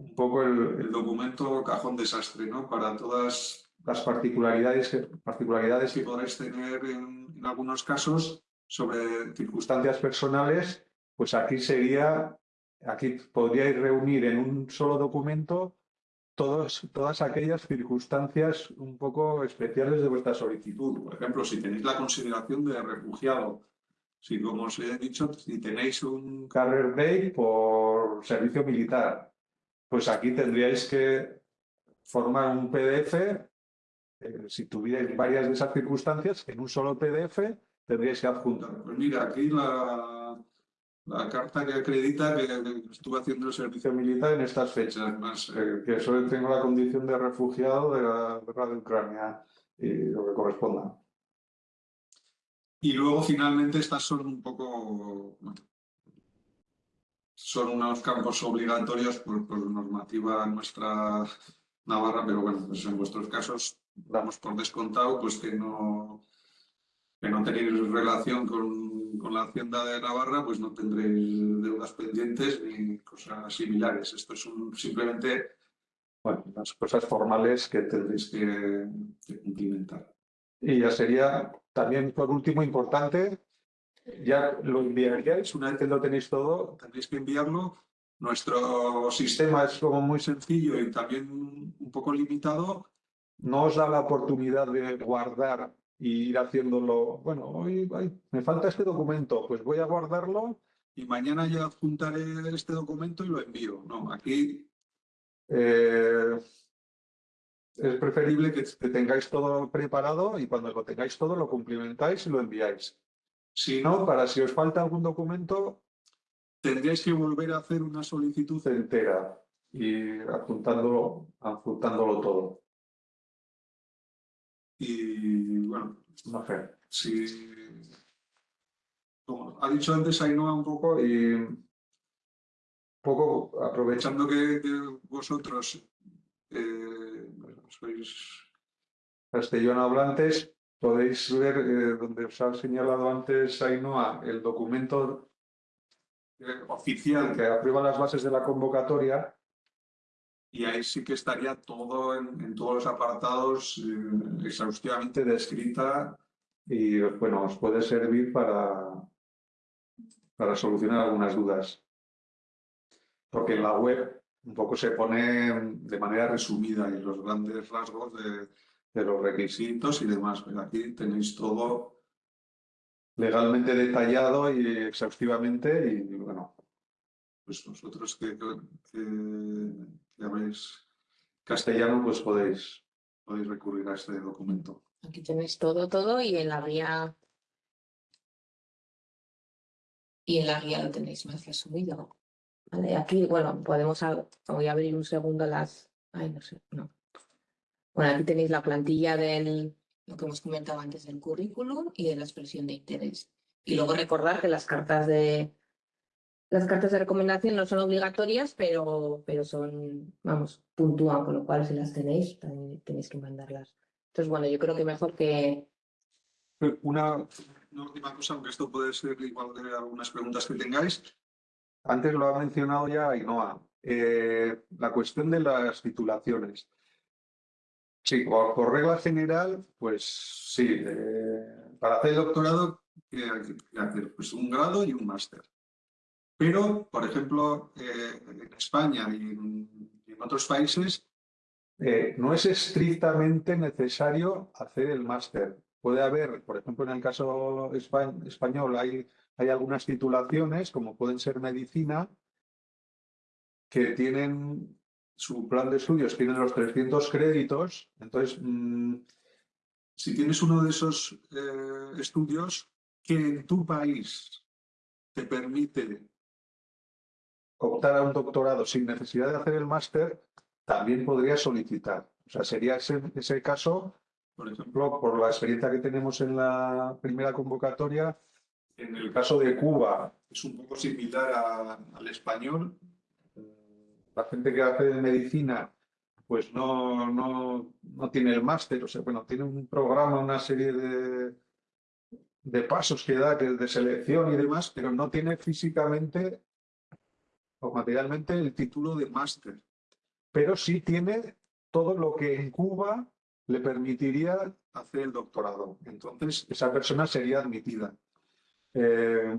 un poco el, documento cajón desastre, ¿no? Para todas las particularidades que, particularidades que podréis tener en, en algunos casos sobre circunstancias personales, pues aquí sería, aquí podríais reunir en un solo documento todos, todas aquellas circunstancias un poco especiales de vuestra solicitud. Por ejemplo, si tenéis la consideración de refugiado, si como os he dicho, si tenéis un... Carrier Day por servicio militar, pues aquí tendríais que formar un PDF, eh, si tuvierais varias de esas circunstancias, en un solo PDF tendríais que adjuntar. Pues mira, aquí la, la carta que acredita que, que estuve haciendo el servicio militar en estas fechas, más Eh, que solo tengo la condición de refugiado de la guerra de Ucrania y lo que corresponda. Y luego finalmente estas son un poco, bueno, son unos campos obligatorios por, por normativa nuestra navarra, pero bueno, pues en vuestros casos damos por descontado pues que no, que no tenéis relación con, con la Hacienda de Navarra, pues no tendréis deudas pendientes ni cosas similares. Esto es un- simplemente Bueno, las cosas formales que tendréis que, que cumplimentar. Y ya sería también, por último, importante, ya lo enviaríais, una vez que lo tenéis todo, Tendréis que enviarlo. Nuestro sistema es como muy sencillo y también un poco limitado. no os da la oportunidad de guardar y ir haciéndolo, bueno, hoy me falta este documento, pues voy a guardarlo. y mañana ya adjuntaré este documento y lo envío. No, aquí eh, es preferible que tengáis todo preparado y cuando lo tengáis todo lo cumplimentáis y lo enviáis. Si no, para si os falta algún documento, tendríais que volver a hacer una solicitud. entera y adjuntándolo, adjuntándolo todo. Y bueno, No sé. como ha dicho antes Ainhoa un poco, Y un poco aprovechando que vosotros eh, sois castellano hablantes, podéis ver eh, donde os ha señalado antes Ainhoa el documento oficial que aprueba las bases de la convocatoria. y ahí sí que estaría todo en, todos los apartados eh, exhaustivamente descrita y bueno, os puede servir para, para solucionar algunas dudas. Porque en la web un poco se pone de manera resumida y los grandes rasgos de, de los requisitos y demás. Pero aquí tenéis todo legalmente detallado y exhaustivamente y bueno, pues vosotros que, que, que castellano pues podéis. podéis recurrir a este documento. Aquí tenéis todo, todo y en la guía. Y en la guía lo tenéis más resumido. Vale, aquí, bueno, podemos, voy a abrir un segundo las, ay, no sé, no. Bueno, aquí tenéis la plantilla del, lo que hemos comentado antes del currículum y de la expresión de interés. Y luego recordar que las cartas de, las cartas de recomendación no son obligatorias, pero, pero son, vamos, puntúan, con lo cual si las tenéis, también tenéis que mandarlas. Entonces, bueno, yo creo que mejor que, Una, Una última cosa, aunque esto puede ser igual de algunas preguntas que tengáis. antes lo ha mencionado ya Ainhoa, eh, la cuestión de las titulaciones. Sí, por, regla general, pues sí, eh, para hacer El doctorado, ¿qué hay que hacer? Pues un grado y un máster. Pero, por ejemplo, eh, en España y en, otros países, Eh, no es estrictamente necesario hacer el máster. Puede haber, por ejemplo, en el caso espa- español hay, hay algunas titulaciones, como pueden ser medicina, que tienen su plan de estudios, tienen los 300 créditos. Entonces, mm, si tienes uno de esos eh, estudios que en tu país te permite optar a un doctorado sin necesidad de hacer el máster, también podría solicitar. O sea, sería ese, ese caso, por ejemplo, por la experiencia que tenemos en la primera convocatoria, en el caso de Cuba, es un poco similar al español, la gente que hace medicina, pues no, no, no tiene el máster, o sea, bueno, tiene un programa, una serie de, de pasos que da, que de selección y demás, pero no tiene físicamente o materialmente el título de máster. Pero sí tiene todo lo que en Cuba le permitiría hacer el doctorado. Entonces, esa persona sería admitida. Eh,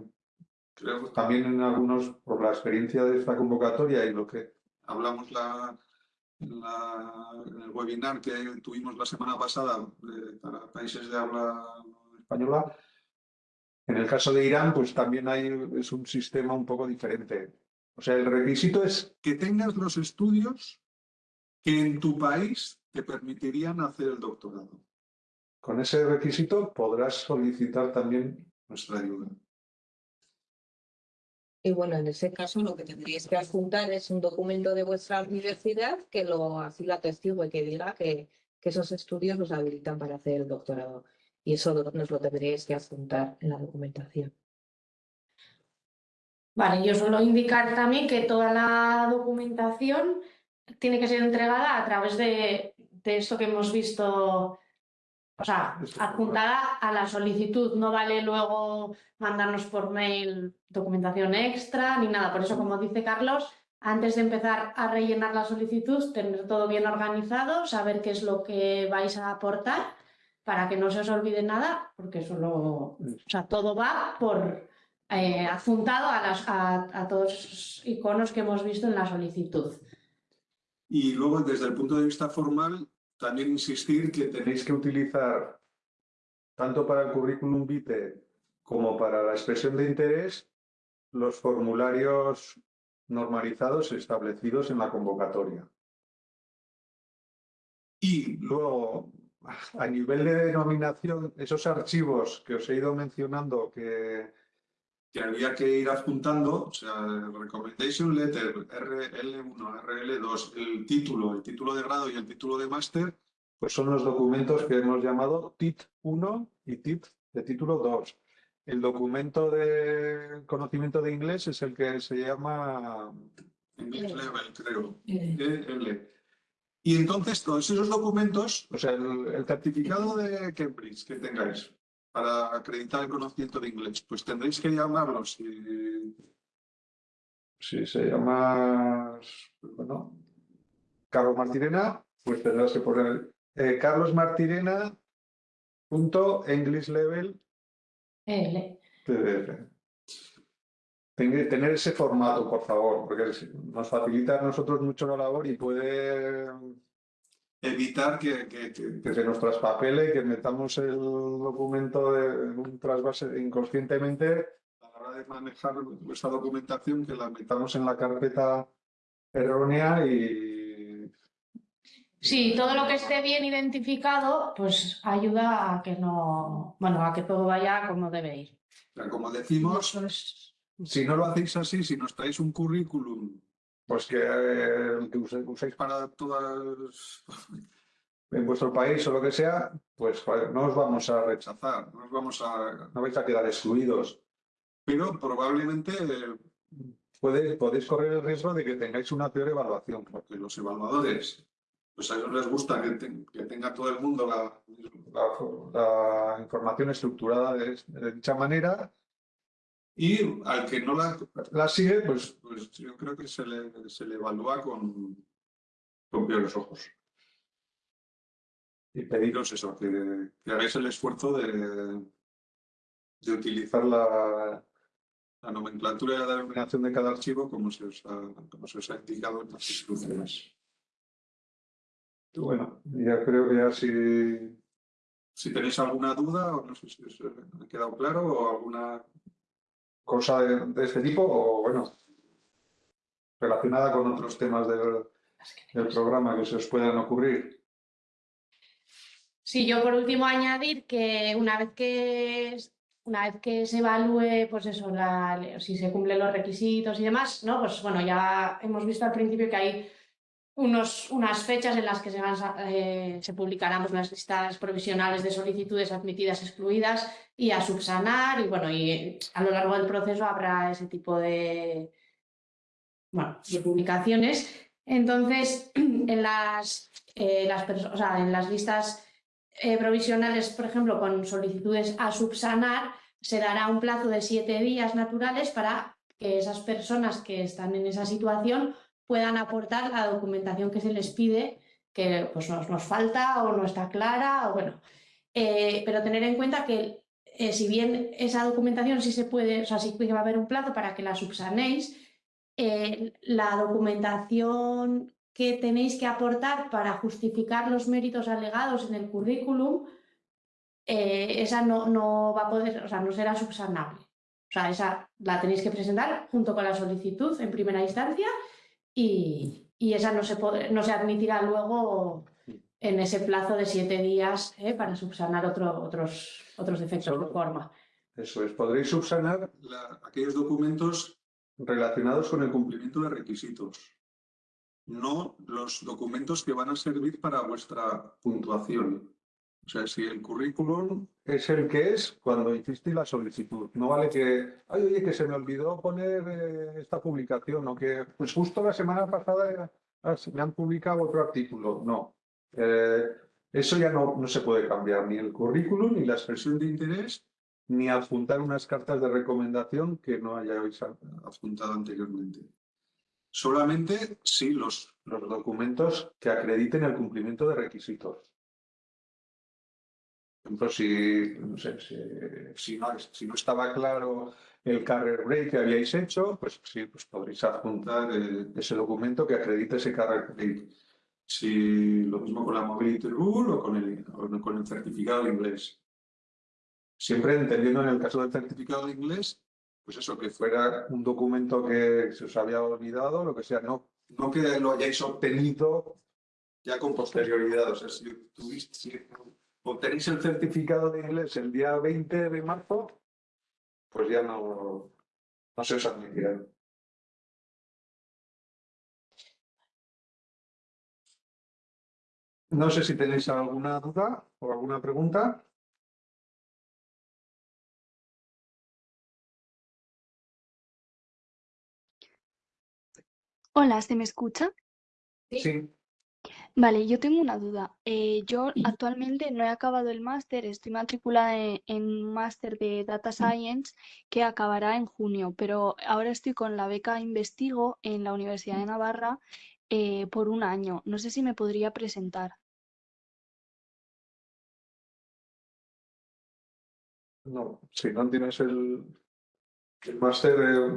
creo también en algunos, por la experiencia de esta convocatoria y lo que hablamos la, en, la- en el webinar que tuvimos la semana pasada eh, para países de habla española. En el caso de Irán, pues también hay, es un sistema un poco diferente. O sea, el requisito es que tengas los estudios que en tu país te permitirían hacer el doctorado. Con ese requisito podrás solicitar también Nuestra ayuda. Y bueno, en ese caso lo que tendríais que adjuntar es un documento de vuestra universidad que lo así la testigo y que diga que, esos estudios os habilitan para hacer el doctorado. Y eso nos lo tendríais que adjuntar en la documentación. Vale, yo suelo indicar también que toda la documentación tiene que ser entregada a través de, de esto que hemos visto, o sea, adjuntada a la solicitud. No vale luego mandarnos por mail documentación extra ni nada. Por eso, como dice Carlos, antes de empezar a rellenar la solicitud, tener todo bien organizado, saber qué es lo que vais a aportar para que no se os olvide nada, porque solo, o sea, todo va por eh, adjuntado a, las, a, a todos esos iconos que hemos visto en la solicitud. Y luego, desde el punto de vista formal, también insistir que tenéis que utilizar tanto para el currículum vitae como para la expresión de interés los formularios normalizados establecidos en la convocatoria. Y luego, a nivel de denominación, esos archivos que os he ido mencionando que que había que ir adjuntando, o sea, Recommendation Letter, RL1, RL2, el título, el título de grado y el título de máster, pues son los documentos que hemos llamado TIT 1 y TIT de título 2. El documento de conocimiento de inglés es el que se llama English Level, creo, EL. Y entonces todos esos documentos, o sea, el, el certificado de Cambridge que tengáis para acreditar el conocimiento de inglés, pues tendréis que llamarlos y si se llama, bueno, Carlos Martirena, pues tendrás que poner eh, Carlos Martirena punto English Level L. PDF. Ten- Tener ese formato, por favor, porque nos facilita a nosotros mucho la labor y puede evitar que, que- que- que se nos traspapele, que metamos el documento de- en un trasvase inconscientemente a la hora de manejar vuestra documentación, que la metamos en la carpeta errónea y Sí, todo lo que esté bien identificado, pues ayuda a que no, bueno, a que todo vaya como debe ir. O sea, como decimos, si no lo hacéis así, si nos traéis un currículum pues que, eh, que uséis para todas, *laughs* en vuestro país o lo que sea, pues no os vamos a rechazar, no os vamos a... no vais a quedar excluidos. Pero probablemente eh, Podéis, podéis correr el riesgo de que tengáis una peor evaluación. porque los evaluadores, pues a ellos les gusta que, te- que tenga todo el mundo la... La, la información estructurada de, de dicha manera Y al que no la... la sigue, pues Pues yo creo que se le, se le evalúa con, con peores ojos. y pediros eso, que, que hagáis el esfuerzo de, de utilizar la, la nomenclatura y la denominación de cada archivo como se os ha, como se os ha indicado en las instrucciones. Bueno, ya creo que ya si Si tenéis alguna duda, o no sé si os ha quedado claro, o alguna... cosa de, de este tipo, o bueno, relacionada con otros temas del, del programa que se os puedan ocurrir. Sí, yo por último añadir que una vez que una vez que se evalúe, pues eso, la- si se cumplen los requisitos y demás, ¿no? Pues bueno, ya hemos visto al principio que hay unas fechas en las que se, van, eh, publicarán pues, las listas provisionales de solicitudes admitidas, excluidas y a subsanar. Y bueno, y a lo largo del proceso habrá ese tipo de, publicaciones. Entonces, *clears throat* en las, eh, en las listas eh, provisionales, por ejemplo, con solicitudes a subsanar, se dará un plazo de siete días naturales para que esas personas que están en esa situación puedan aportar la documentación que se les pide, que pues, nos, nos falta o no está clara, o bueno. Eh, pero tener en cuenta que eh, si bien esa documentación sí se puede, o sea, sí que va a haber un plazo para que la subsanéis, eh, la documentación que tenéis que aportar para justificar los méritos alegados en el currículum, eh, esa no, no va a poder, o sea, no será subsanable. O sea, esa la tenéis que presentar junto con la solicitud en primera instancia y, y esa no se, puede, no se admitirá luego en ese plazo de siete días ¿eh? para subsanar otro, otros, otros defectos Solo- de forma. Eso es, podréis subsanar La- aquellos documentos relacionados con el cumplimiento de requisitos, no los documentos que van a servir para vuestra puntuación. O sea, si el currículum es el que es cuando hiciste la solicitud. No vale que, ay, oye, que se me olvidó poner eh, esta publicación o que, pues justo la semana pasada me han publicado otro artículo. No. Eh, eso ya no, no se puede cambiar, ni el currículum, ni la expresión de interés, ni adjuntar unas cartas de recomendación que no hayáis adjuntado anteriormente. Solamente si los los documentos que acrediten el cumplimiento de requisitos. Ejemplo, si, no sé, si, si no, si no estaba claro el carrier break que habíais hecho, pues sí, pues podréis adjuntar eh, ese documento que acredite ese carrier break. Si lo mismo con la Mobility Rule o con el, o con el certificado de inglés. Siempre entendiendo en el caso del certificado de inglés, pues eso, que fuera un documento que se os había olvidado, lo que sea, no, no que lo hayáis obtenido ya con posterioridad. O sea, si, tuviste- si obtenéis el certificado de inglés el día 20 de marzo, pues ya no, no se os admitirá. No sé si tenéis alguna duda o alguna pregunta. Hola, ¿se me escucha? Sí. Sí. Vale, yo tengo una duda. Eh, yo actualmente no he acabado el máster, estoy matriculada en, un máster de Data Science que acabará en junio, pero ahora estoy con la beca Investigo en la Universidad de Navarra eh, por un año. No sé si me podría presentar. No, si no tienes el, el máster eh,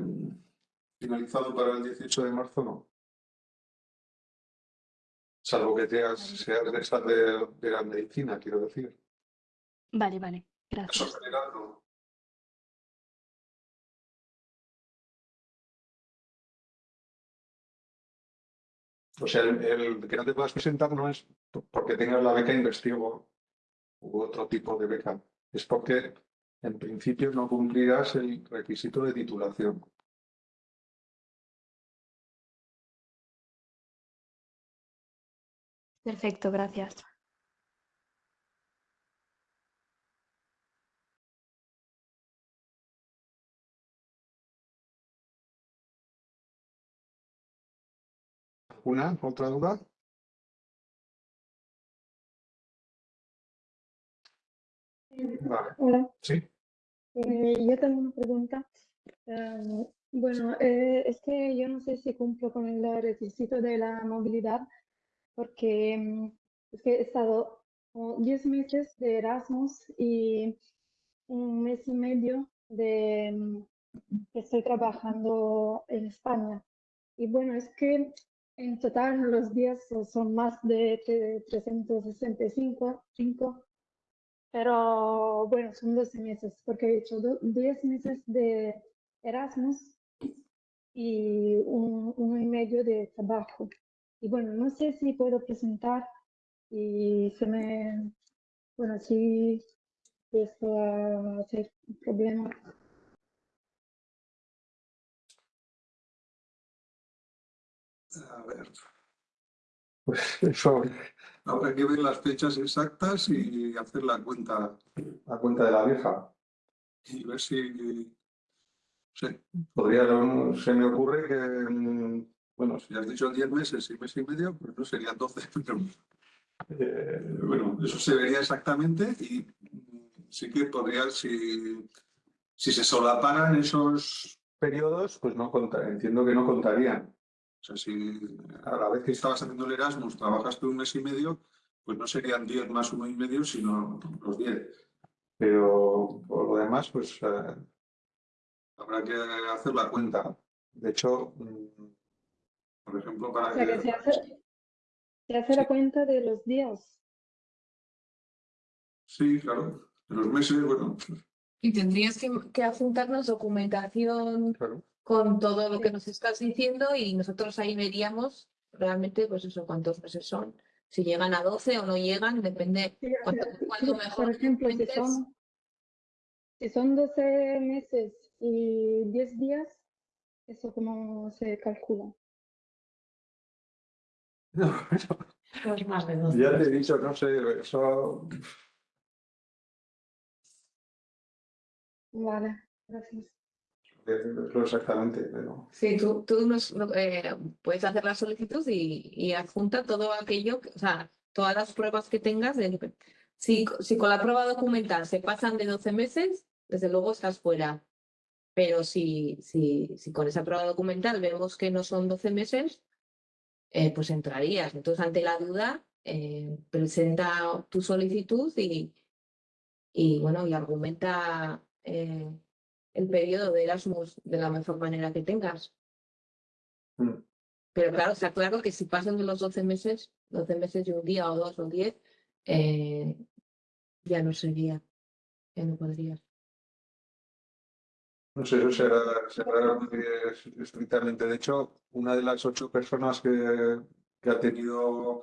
finalizado para el 18 de marzo, no. Salvo que seas, seas de esas de, de la medicina, quiero decir. Vale, vale, eso gracias. no. O sea, el, el que no te puedas presentar no es porque tengas la beca investigo u otro tipo de beca. Es porque en principio no cumplirás el requisito de titulación. Perfecto, gracias. ¿Alguna otra duda? Vale, Hola, sí. eh, yo tengo una pregunta. Em, bueno, eh, es que yo no sé si cumplo con el requisito de la movilidad, porque mm, es que he estado como 10 meses de Erasmus y un mes y medio de mm, que estoy trabajando en España. Y bueno, es que en total los días son más de tre- 365, cinco, pero bueno, son 12 meses, porque he hecho do- 10 meses de Erasmus y un, uno y medio de trabajo. Y bueno, no sé si puedo presentar y se me, bueno, si esto va a ser un problema. A ver, Pues eso, habrá que ver las fechas exactas y hacer la cuenta a cuenta de la vieja. y ver si. Sí, Podría, se me ocurre que, mm, bueno, si has dicho 10 meses y mes y medio, pues no serían 12, *laughs* pero eh, bueno, eso se vería exactamente y mm, sí que podría, si, si se solaparan esos. periodos, pues no entiendo que no contarían. O sea, si a la vez que estabas haciendo el Erasmus trabajaste un mes y medio, pues no serían 10 más uno y medio, sino los 10. Pero por lo demás, pues eh, Habrá que hacer la cuenta. cuenta. De hecho, mm, Por ejemplo, para O sea, que que se hace, se hace la cuenta de los días. Sí, claro. En los meses, bueno, Y tendrías que, que adjuntarnos documentación Claro. con todo lo que nos estás diciendo y nosotros ahí veríamos realmente, pues eso, cuántos meses son. Si llegan a 12 o no llegan, depende Sí, o cuánto, sea, cuánto sí, mejor Por ejemplo, si son, si son 12 meses y 10 días, ¿eso cómo se calcula? *laughs* Más de 12. Ya te he dicho, no sé, eso Vale, gracias. exactamente, pero Sí, tú, tú nos, no- eh, puedes hacer la solicitud y, y adjunta todo aquello, que- o sea, todas las pruebas que tengas. de- si, si con la prueba documental se pasan de 12 meses, desde luego estás fuera. Pero si, si, si con esa prueba documental vemos que no son 12 meses, eh, pues entrarías. Entonces, ante la duda, eh, presenta tu solicitud y, y bueno, y argumenta eh, el periodo de Erasmus de la mejor manera que tengas. Mm. Pero claro, está claro que si pasan de los 12 meses, 12 meses y un día o dos o diez, eh, ya no sería, ya no podrías. No sé, eso será, será estrictamente. De hecho, una de las ocho personas que, que ha tenido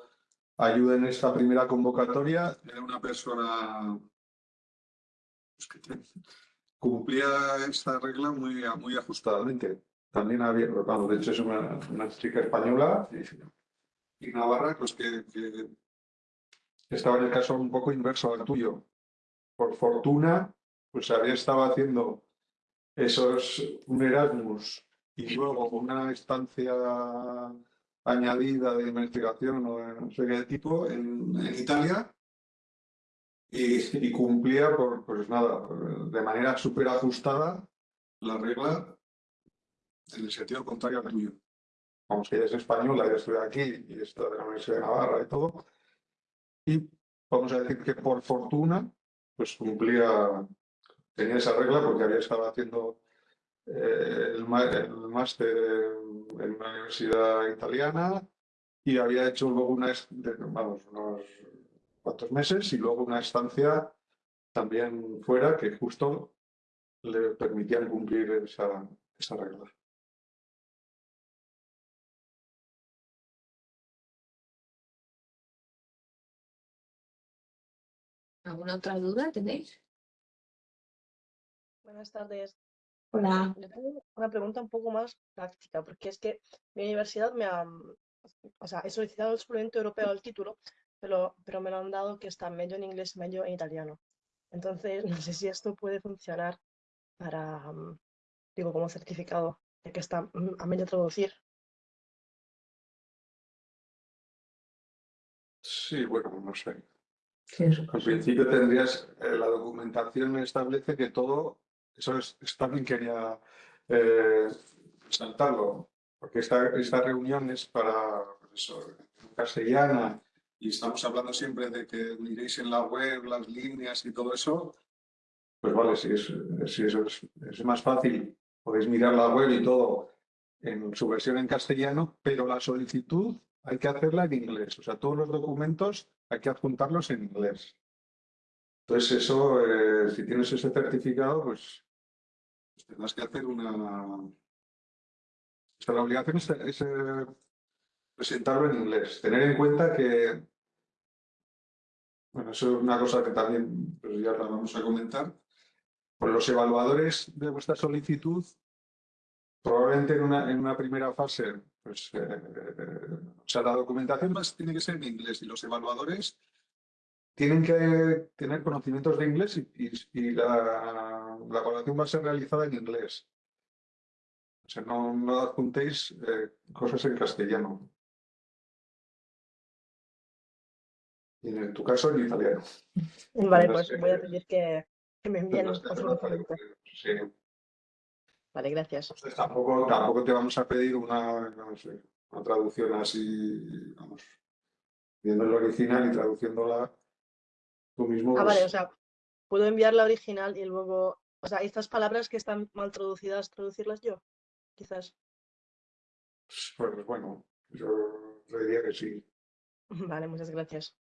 ayuda en esta primera convocatoria era una persona pues, que cumplía esta regla muy, muy ajustada. justamente. También había, vamos, de hecho es una, una chica española y Y Navarra, pues que, que estaba en el caso un poco inverso al tuyo. Por fortuna, pues había estado haciendo esos un Erasmus y luego una estancia añadida de investigación o de no sé qué tipo en, en Italia y, y cumplía por, pues nada, de manera súper ajustada la regla en el sentido contrario al tuyo. vamos, que ella es española, ya estoy aquí y está de la Universidad de Navarra y todo. Y vamos a decir que por fortuna, pues cumplía, tenía esa regla porque había estado haciendo eh, el, máster en, una universidad italiana y había hecho luego una, vamos, unos cuantos meses y luego una estancia también fuera que justo le permitían cumplir esa, esa regla. ¿Alguna otra duda tenéis? Buenas tardes. Hola. Yo tengo una pregunta un poco más práctica, porque es que mi universidad me ha, o sea, he solicitado el suplemento europeo al título, pero, pero me lo han dado que está medio en inglés, medio en italiano. Entonces, no sé *laughs* si esto puede funcionar para, mm, digo, como certificado, de que está mm, a medio traducir. Sí, bueno, no sé. Sí, Al principio tendrías, eh, la documentación establece que todo, eso es, también quería eh, resaltarlo, porque esta, esta reunión es para eso, castellana Y estamos hablando siempre de que miréis en la web las líneas y todo eso. Pues vale, si, es, si eso es, es más fácil, podéis mirar la web y todo en su versión en castellano, pero la solicitud hay que hacerla en inglés. O sea, todos los documentos hay que adjuntarlos en inglés. Entonces, eso, eh, si tienes ese certificado, pues Pues tendrás que hacer una. o sea, la obligación es, eh, presentarlo en inglés. Tener en cuenta que, bueno, eso es una cosa que también pues ya la vamos a comentar. Pues los evaluadores de vuestra solicitud, probablemente en una, en una primera fase, pues, eh, o sea, la documentación Además, tiene que ser en inglés y los evaluadores tienen que tener conocimientos de inglés y, y- y la, la evaluación va a ser realizada en inglés. O sea, no, no adjuntéis eh, cosas en castellano. Y en tu caso en italiano. *laughs* Vale, pues voy a pedir que, que me envíen documento. Sí. Vale, gracias. Entonces, tampoco, tampoco te vamos a pedir una, no sé, una traducción así, vamos, viendo el original y traduciéndola tú mismo. Ah, pues, vale, o sea, puedo enviar la original y luego, o sea, estas palabras que están mal traducidas, traducirlas yo, quizás. Pues bueno, yo te diría que sí. *laughs* Vale, muchas gracias.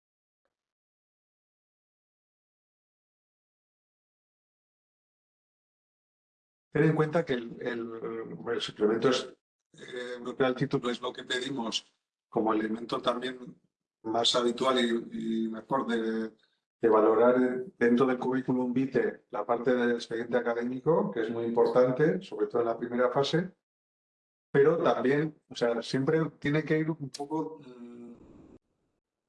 Ten en cuenta que el, el, el suplemento es, eh, europeo al título es lo que pedimos como elemento también más habitual y, y mejor de, de, valorar dentro del currículum vitae la parte del expediente académico, que es muy importante, sobre todo en la primera fase, pero también, o sea, siempre tiene que ir un poco mmm,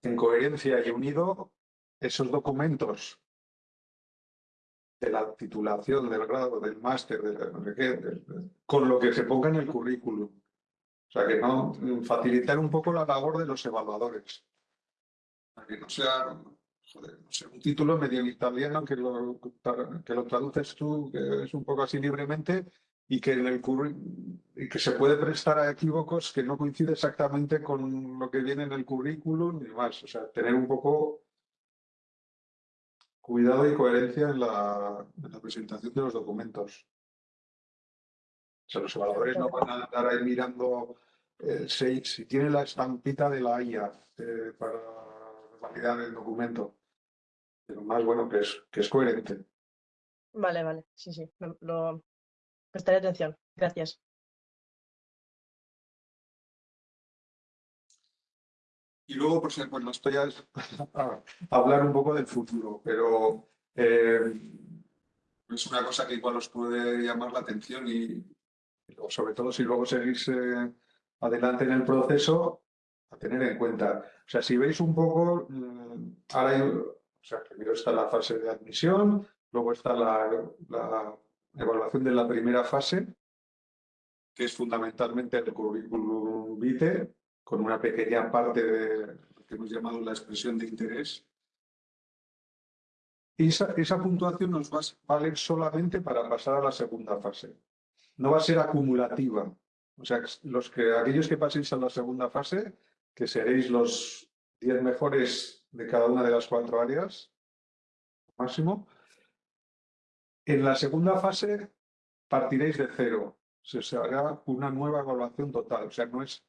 en coherencia y unido esos documentos de la titulación, del grado, del máster, de, de, de, con lo que se ponga en el currículum. O sea, que no facilitar un poco la labor de los evaluadores. Para que no sea joder, no sé, un título medio italiano que lo, que lo traduces tú, que es un poco así libremente, y que, en el y que se puede prestar a equívocos que no coincide exactamente con lo que viene en el currículum y demás. O sea, tener un poco cuidado y coherencia en la, en la presentación de los documentos. O sea, los evaluadores no van a andar ahí mirando eh, si, si, tiene la estampita de la IA eh, para validar el documento. Pero más bueno que es, que es coherente. Vale, vale, sí, sí, lo, lo prestaré atención. Gracias. Y luego, por ejemplo, no estoy a, a, hablar un poco del futuro, pero eh, es una cosa que igual os puede llamar la atención y, sobre todo si luego seguís eh, adelante en el proceso, a tener en cuenta. O sea, si veis un poco, mm, ahora o sea, primero está la fase de admisión, luego está la, la evaluación de la primera fase, que es fundamentalmente el currículum vitae, con una pequeña parte de lo que hemos llamado la expresión de interés. Y esa, esa puntuación nos va a valer solamente para pasar a la segunda fase. No va a ser acumulativa. O sea, los que, aquellos que paséis a la segunda fase, que seréis los 10 mejores de cada una de las cuatro áreas, máximo, en la segunda fase partiréis de cero. Se hará una nueva evaluación total. O sea, no es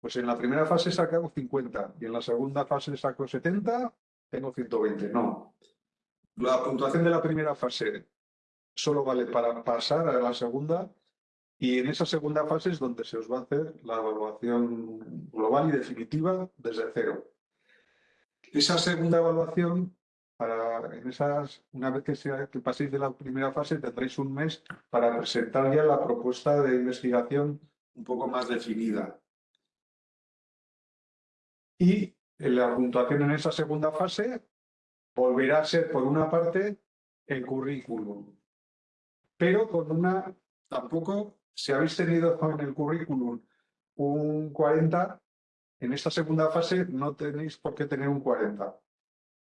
pues en la primera fase saco 50 y en la segunda fase saco 70, tengo 120. No. La puntuación de la primera fase solo vale para pasar a la segunda y en esa segunda fase es donde se os va a hacer la evaluación global y definitiva desde cero. Esa segunda evaluación, para, en esas, una vez que, paséis de la primera fase, tendréis un mes para presentar ya la propuesta de investigación un poco más definida y la puntuación en esa segunda fase volverá a ser, por una parte, el currículum. Pero con una, tampoco, si habéis tenido en el currículum un 40, en esta segunda fase no tenéis por qué tener un 40,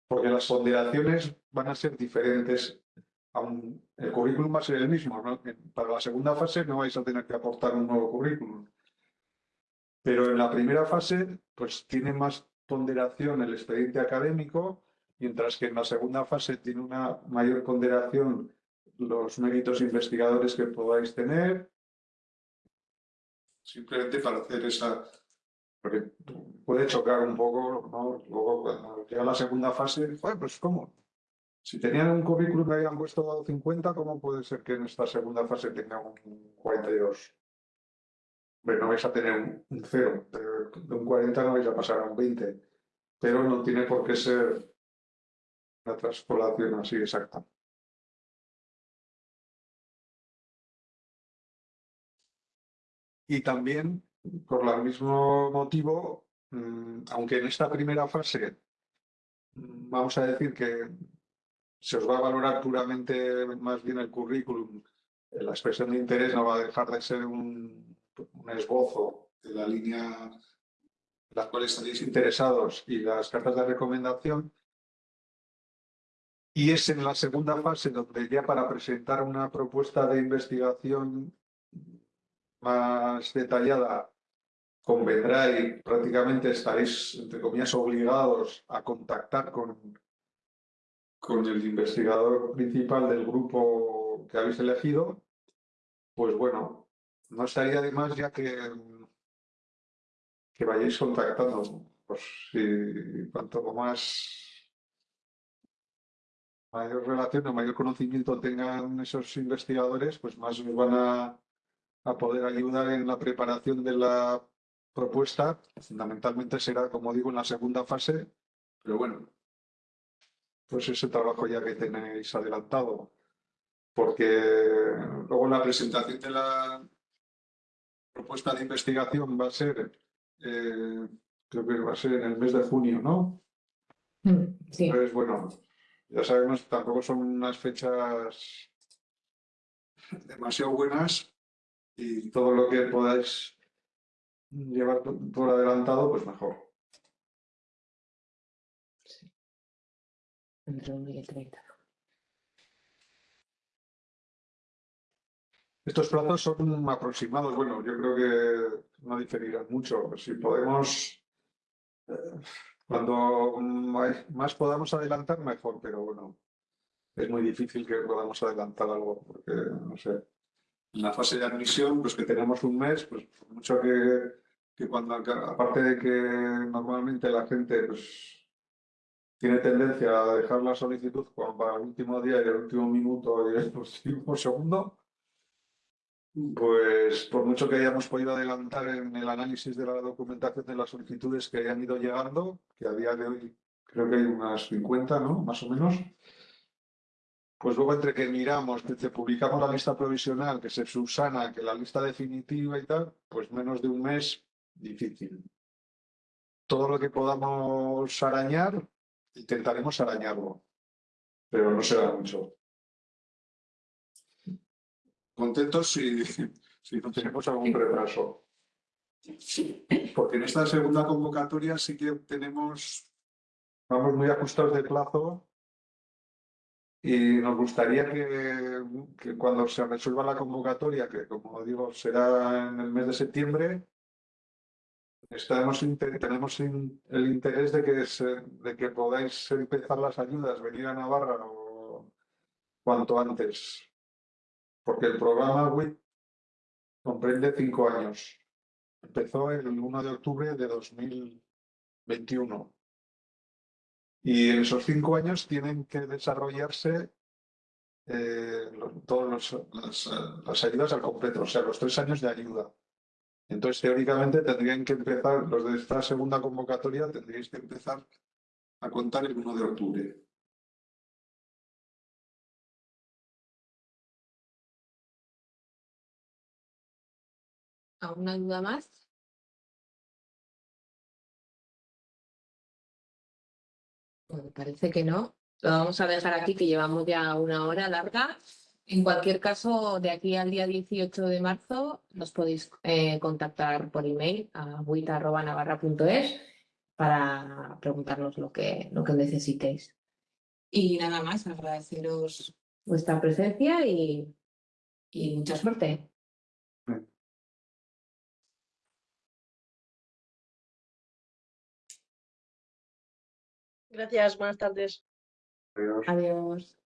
porque las ponderaciones van a ser diferentes. el currículum va a ser el mismo. ¿no? Para la segunda fase no vais a tener que aportar un nuevo currículum. Pero en la primera fase, pues tiene más ponderación el expediente académico, mientras que en la segunda fase tiene una mayor ponderación los méritos investigadores que podáis tener. Simplemente para hacer esa... Porque puede chocar un poco, ¿no? Luego cuando llega la segunda fase, pues ¿cómo? Si tenían un currículum que habían puesto 50, ¿cómo puede ser que en esta segunda fase tenga un 42? no vais a tener un, un cero, de un 40 no vais a pasar a un 20, pero no tiene por qué ser una transpolación así exacta. Y también, por el mismo motivo, mm, aunque en esta primera fase mm, vamos a decir que se os va a valorar puramente más bien el currículum, la expresión de interés no va a dejar de ser un, un esbozo de la línea en la cual estaréis interesados y las cartas de recomendación. Y es en la segunda fase donde ya para presentar una propuesta de investigación más detallada convendrá y prácticamente estaréis, entre comillas, obligados a contactar con, con el investigador principal del grupo que habéis elegido, pues bueno, no estaría de más ya que, que vayáis contactando pues cuanto más mayor relación o mayor conocimiento tengan esos investigadores, pues más nos van a, a poder ayudar en la preparación de la propuesta. Fundamentalmente será, como digo, en la segunda fase, pero bueno, pues ese trabajo ya que tenéis adelantado. Porque luego la presentación de la propuesta de investigación va a ser, eh, creo que va a ser en el mes de junio, ¿no? Mm, Sí, Entonces, bueno, ya sabemos, tampoco son unas fechas demasiado buenas y todo lo que podáis llevar por adelantado, pues mejor. entre uno y el 30. Estos plazos son aproximados, bueno, yo creo que no diferirán mucho. Si podemos, eh, cuando más podamos adelantar, mejor, pero bueno, es muy difícil que podamos adelantar algo, porque, no sé, en la fase de admisión, pues que tenemos un mes, pues mucho que, que cuando, aparte de que normalmente la gente, pues tiene tendencia a dejar la solicitud para el último día y el último minuto y el *laughs* último segundo, pues por mucho que hayamos podido adelantar en el análisis de la documentación de las solicitudes que hayan ido llegando, que a día de hoy creo que hay unas 50, ¿no? Más o menos. Pues luego entre que miramos, que publicamos la lista provisional, que se subsana, que la lista definitiva y tal, pues menos de un mes, difícil. Todo lo que podamos arañar, intentaremos arañarlo, pero no será mucho. Contentos si, si no Tenemos algún retraso. Porque en esta segunda convocatoria sí que tenemos Vamos muy ajustados de plazo y nos gustaría que, cuando se resuelva la convocatoria, que como digo será en el mes de septiembre, estamos tenemos el interés de que, se- de que podáis empezar las ayudas, venir a Navarra o cuanto antes. Porque el programa WIT comprende cinco años. Empezó el 1 de octubre de 2021. Y en esos cinco años tienen que desarrollarse eh, todas eh, las ayudas al completo, o sea, los tres años de ayuda. Entonces, teóricamente, tendrían que empezar, los de esta segunda convocatoria, tendríais que empezar a contar el 1 de octubre. ¿Alguna duda más? Bueno, parece que no. Lo vamos a dejar aquí, que llevamos ya una hora larga. En cualquier caso, de aquí al día 18 de marzo, nos podéis eh, contactar por email a buita.navarra.es para preguntarnos lo que, lo que necesitéis. Y nada más, agradeceros vuestra presencia y, y mucha suerte. Gracias, buenas tardes. Adiós. Adiós.